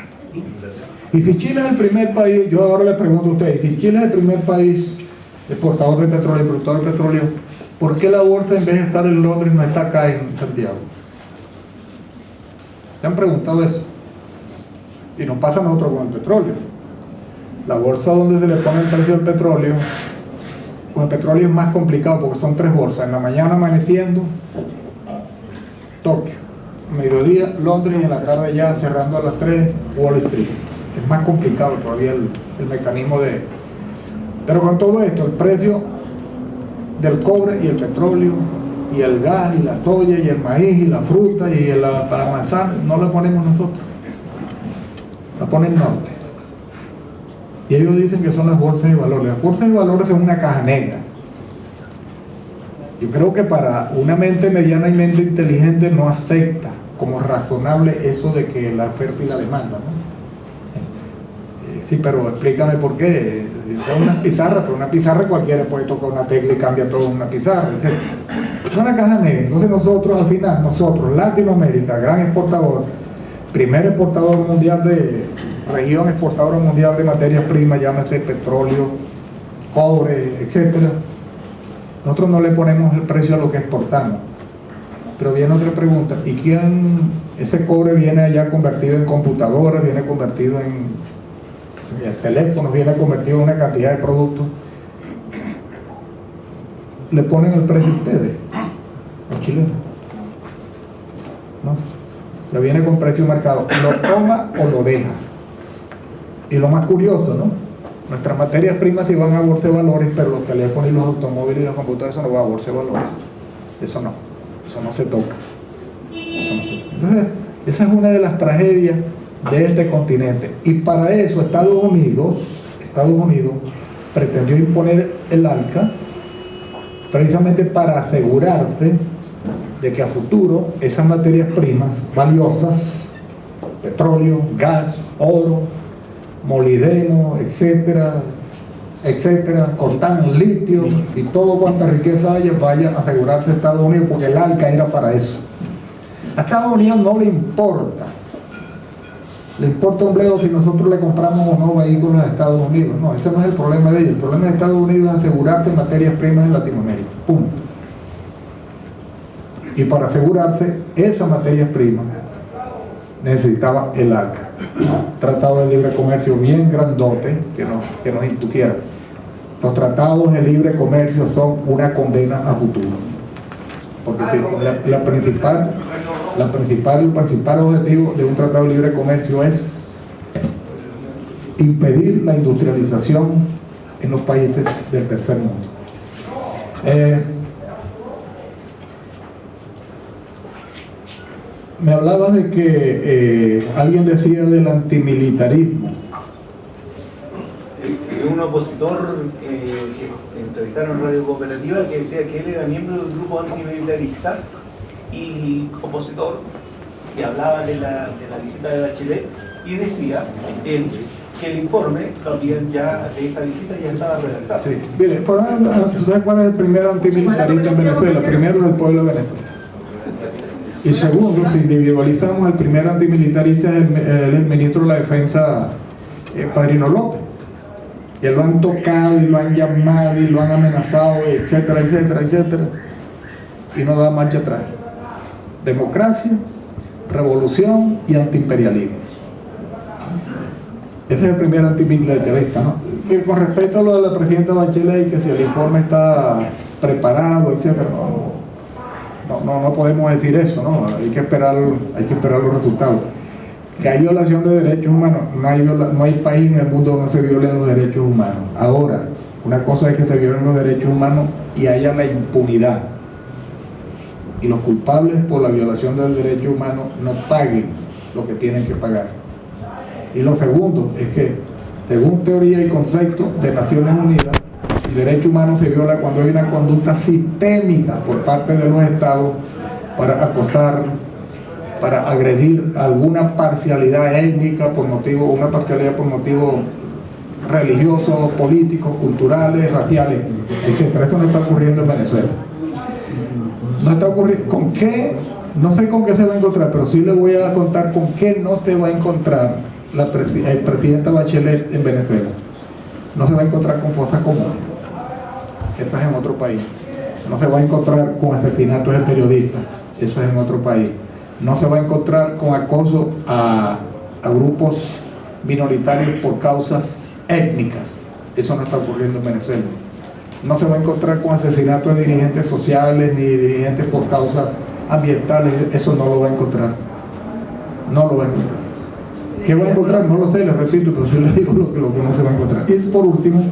Y si Chile es el primer país, yo ahora le pregunto a ustedes, si Chile es el primer país exportador de petróleo, productor de petróleo, ¿por qué la bolsa en vez de estar en Londres no está acá en Santiago? ¿Se han preguntado eso? Y nos pasa a nosotros con el petróleo. La bolsa donde se le pone el precio del petróleo, con el petróleo es más complicado porque son tres bolsas. En la mañana amaneciendo, Tokio. Mediodía, Londres y en la tarde ya cerrando a las 3, Wall Street. Es más complicado todavía el, el mecanismo de... Pero con todo esto, el precio del cobre y el petróleo y el gas y la soya y el maíz y la fruta y la, para manzana, no la ponemos nosotros. La pone el norte. Y ellos dicen que son las bolsas de valores. Las bolsas de valores son una caja negra. Yo creo que para una mente mediana y mente inteligente no acepta como razonable eso de que la oferta y la demanda, ¿no? Eh, Sí, pero explícame por qué. Son unas pizarras, pero una pizarra cualquiera puede tocar una tecla y cambia todo en una pizarra. Es una caja negra. Entonces nosotros, al final, nosotros, Latinoamérica, gran exportador, primer exportador mundial de, región exportadora mundial de materias primas, llámese petróleo, cobre, etcétera. Nosotros no le ponemos el precio a lo que exportamos. Pero viene otra pregunta, ¿y quién, ese cobre viene allá convertido en computadoras, viene convertido en, teléfonos, viene convertido en una cantidad de productos? Le ponen el precio a ustedes, los chilenos. ¿No? Le viene con precio marcado, lo toma o lo deja. Y lo más curioso, ¿no? Nuestras materias primas sí van a bolsa de valores, pero los teléfonos y los automóviles y los computadores eso no va a bolsa de valores. Eso no, eso no se toca. Eso no se toca. Entonces, esa es una de las tragedias de este continente. Y para eso Estados Unidos, Estados Unidos pretendió imponer el ALCA precisamente para asegurarse de que a futuro esas materias primas valiosas, petróleo, gas, oro, molibdeno, etcétera, etcétera, coltán, litio y todo cuanta riqueza haya, vaya a asegurarse Estados Unidos, porque el ALCA era para eso. A Estados Unidos no le importa, le importa un bledo si nosotros le compramos o no vehículos a Estados Unidos. No, ese no es el problema de ellos. El problema de Estados Unidos es asegurarse materias primas en Latinoamérica. Punto. Y para asegurarse esas materias primas necesitaba el ALCA. Tratado de libre comercio bien grandote que nos, que nos impusieran. Los tratados de libre comercio son una condena a futuro. Porque si la principal, la principal, el principal objetivo de un tratado de libre comercio es impedir la industrialización en los países del tercer mundo. Eh, me hablaba de que eh, alguien decía del antimilitarismo. Un opositor eh, que entrevistaron en Radio Cooperativa que decía que él era miembro del grupo antimilitarista y opositor que hablaba de la, de la visita de Bachelet y decía él que el informe también ya de esta visita ya estaba redactado. Sí. Mire, ¿sabes cuál es el primer antimilitarista en Venezuela? Primero del pueblo de Venezuela. Y segundo, si individualizamos, el primer antimilitarista es el, ministro de la Defensa, eh, Padrino López. Y lo han tocado y lo han llamado y lo han amenazado, etcétera, etcétera, etcétera. Y no da marcha atrás. Democracia, revolución y antiimperialismo. Ese es el primer antimilitarista, ¿no? Y con respecto a lo de la presidenta Bachelet, que si el informe está preparado, etcétera, no, no, no podemos decir eso, ¿no? Hay que esperar, hay que esperar los resultados. Que hay violación de derechos humanos, no hay, no hay país en el mundo donde se violen los derechos humanos. Ahora, una cosa es que se violen los derechos humanos y haya la impunidad. Y los culpables por la violación del derecho humano no paguen lo que tienen que pagar. Y lo segundo es que, según teoría y concepto de Naciones Unidas, el derecho humano se viola cuando hay una conducta sistémica por parte de los estados para acosar, para agredir alguna parcialidad étnica por motivo, una parcialidad por motivos religiosos, políticos, culturales, raciales, etc. Eso no está ocurriendo en Venezuela. No está ocurriendo. ¿Con qué? No sé con qué se va a encontrar, pero sí le voy a contar con qué no se va a encontrar el presidenta Bachelet en Venezuela. No se va a encontrar con fosas comunes. Eso es en otro país. No se va a encontrar con asesinatos de periodistas. Eso es en otro país. No se va a encontrar con acoso a, a grupos minoritarios por causas étnicas. Eso no está ocurriendo en Venezuela. No se va a encontrar con asesinatos de dirigentes sociales ni dirigentes por causas ambientales. Eso no lo va a encontrar. No lo va a encontrar. ¿Qué va a encontrar? No lo sé, le repito, pero yo le digo lo que no se va a encontrar. Y por último,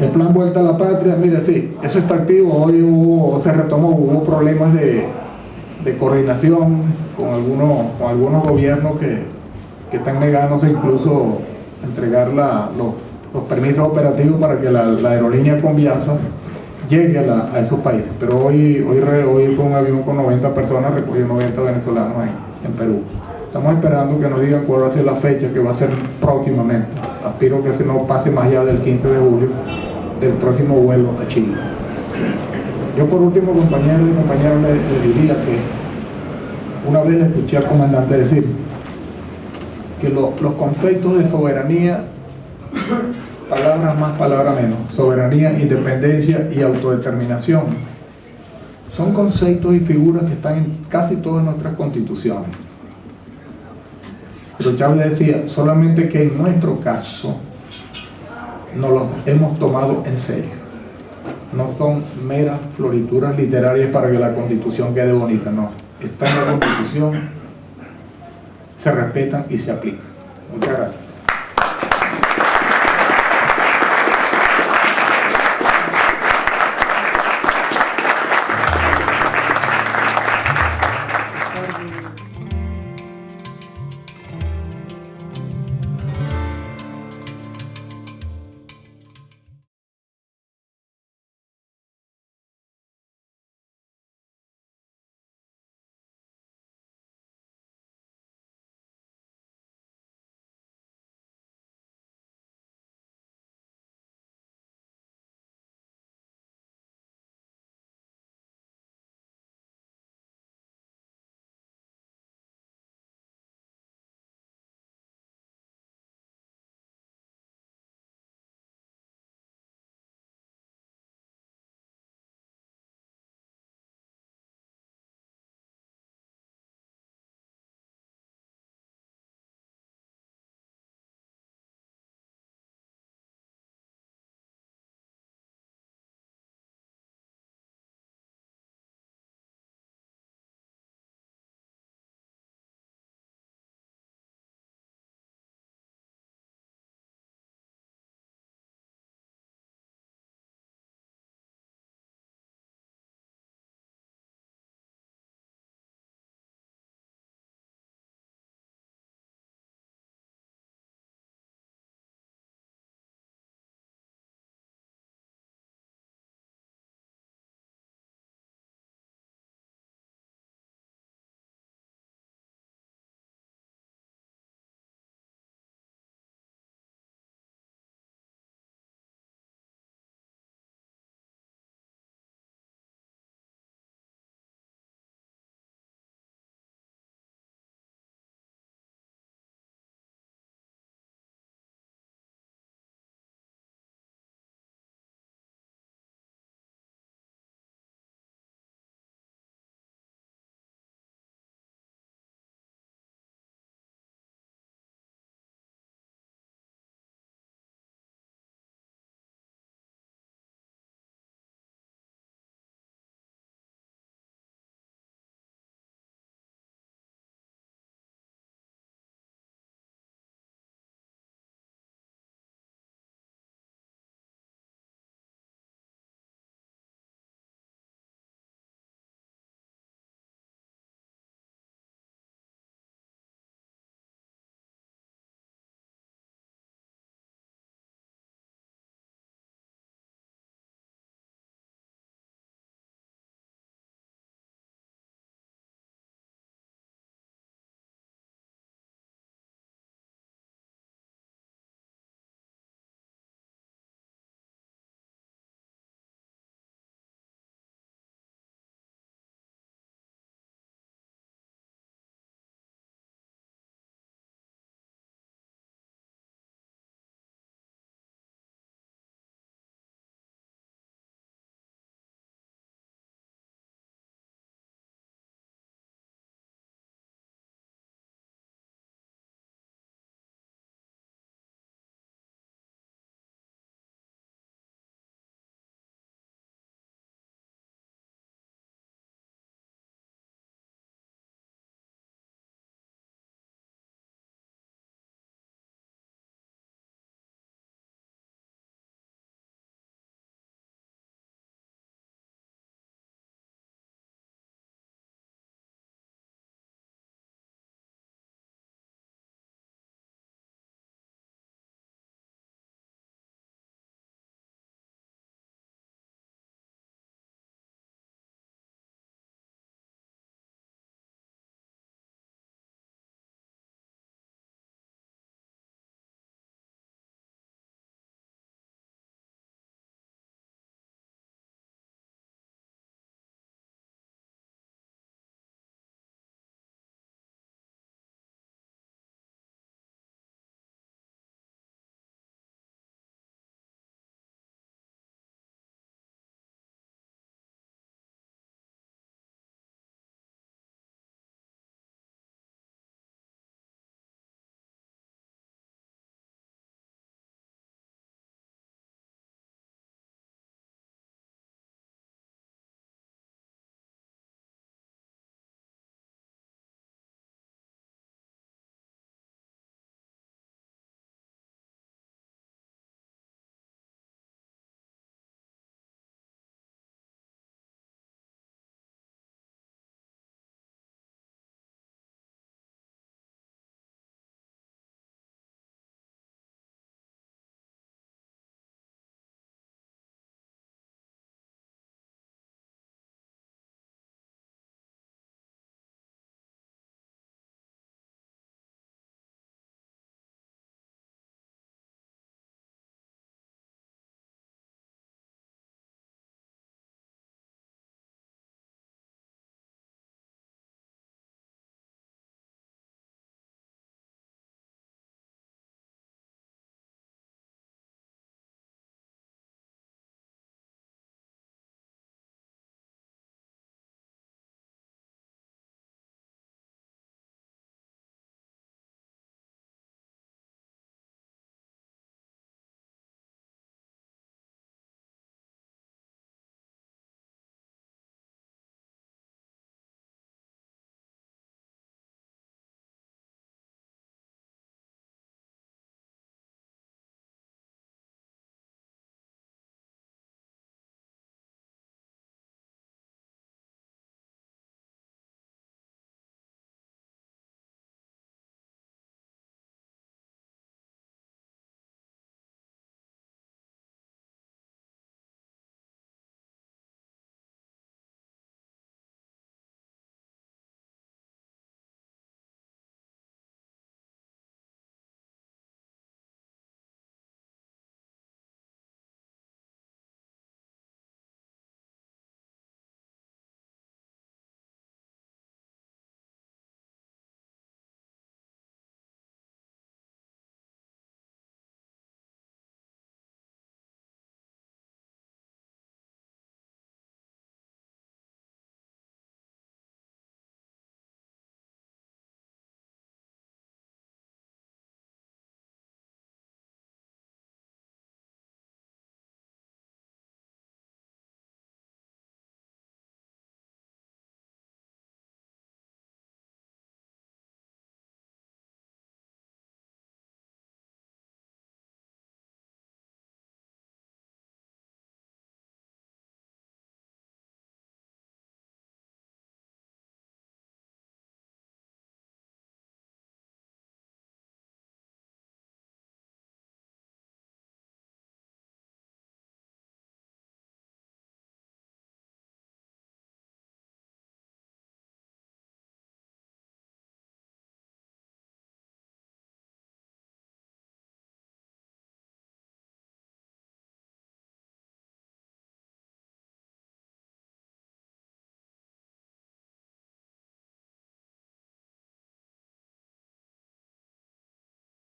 el plan Vuelta a la Patria, mire, sí, eso está activo, hoy se retomó, hubo problemas de, coordinación con algunos, con algunos gobiernos que, que están negándose incluso a entregar la, los, permisos operativos para que la, aerolínea Conviasa llegue a, esos países. Pero hoy, hoy, hoy fue un avión con 90 personas, recogió 90 venezolanos en, en Perú. Estamos esperando que nos digan cuál va a ser la fecha que va a ser próximamente. Aspiro que se no pase más allá del 15 de julio del próximo vuelo a Chile. Yo por último, compañeros y compañeras, les, diría que una vez le escuché al comandante decir que lo, los conceptos de soberanía, palabras más, palabras menos, soberanía, independencia y autodeterminación, son conceptos y figuras que están en casi todas nuestras constituciones pero Chávez decía, solamente que en nuestro caso no los hemos tomado en serio. No son meras florituras literarias para que la constitución quede bonita, no. Está en la constitución, se respetan y se aplican. Muchas gracias.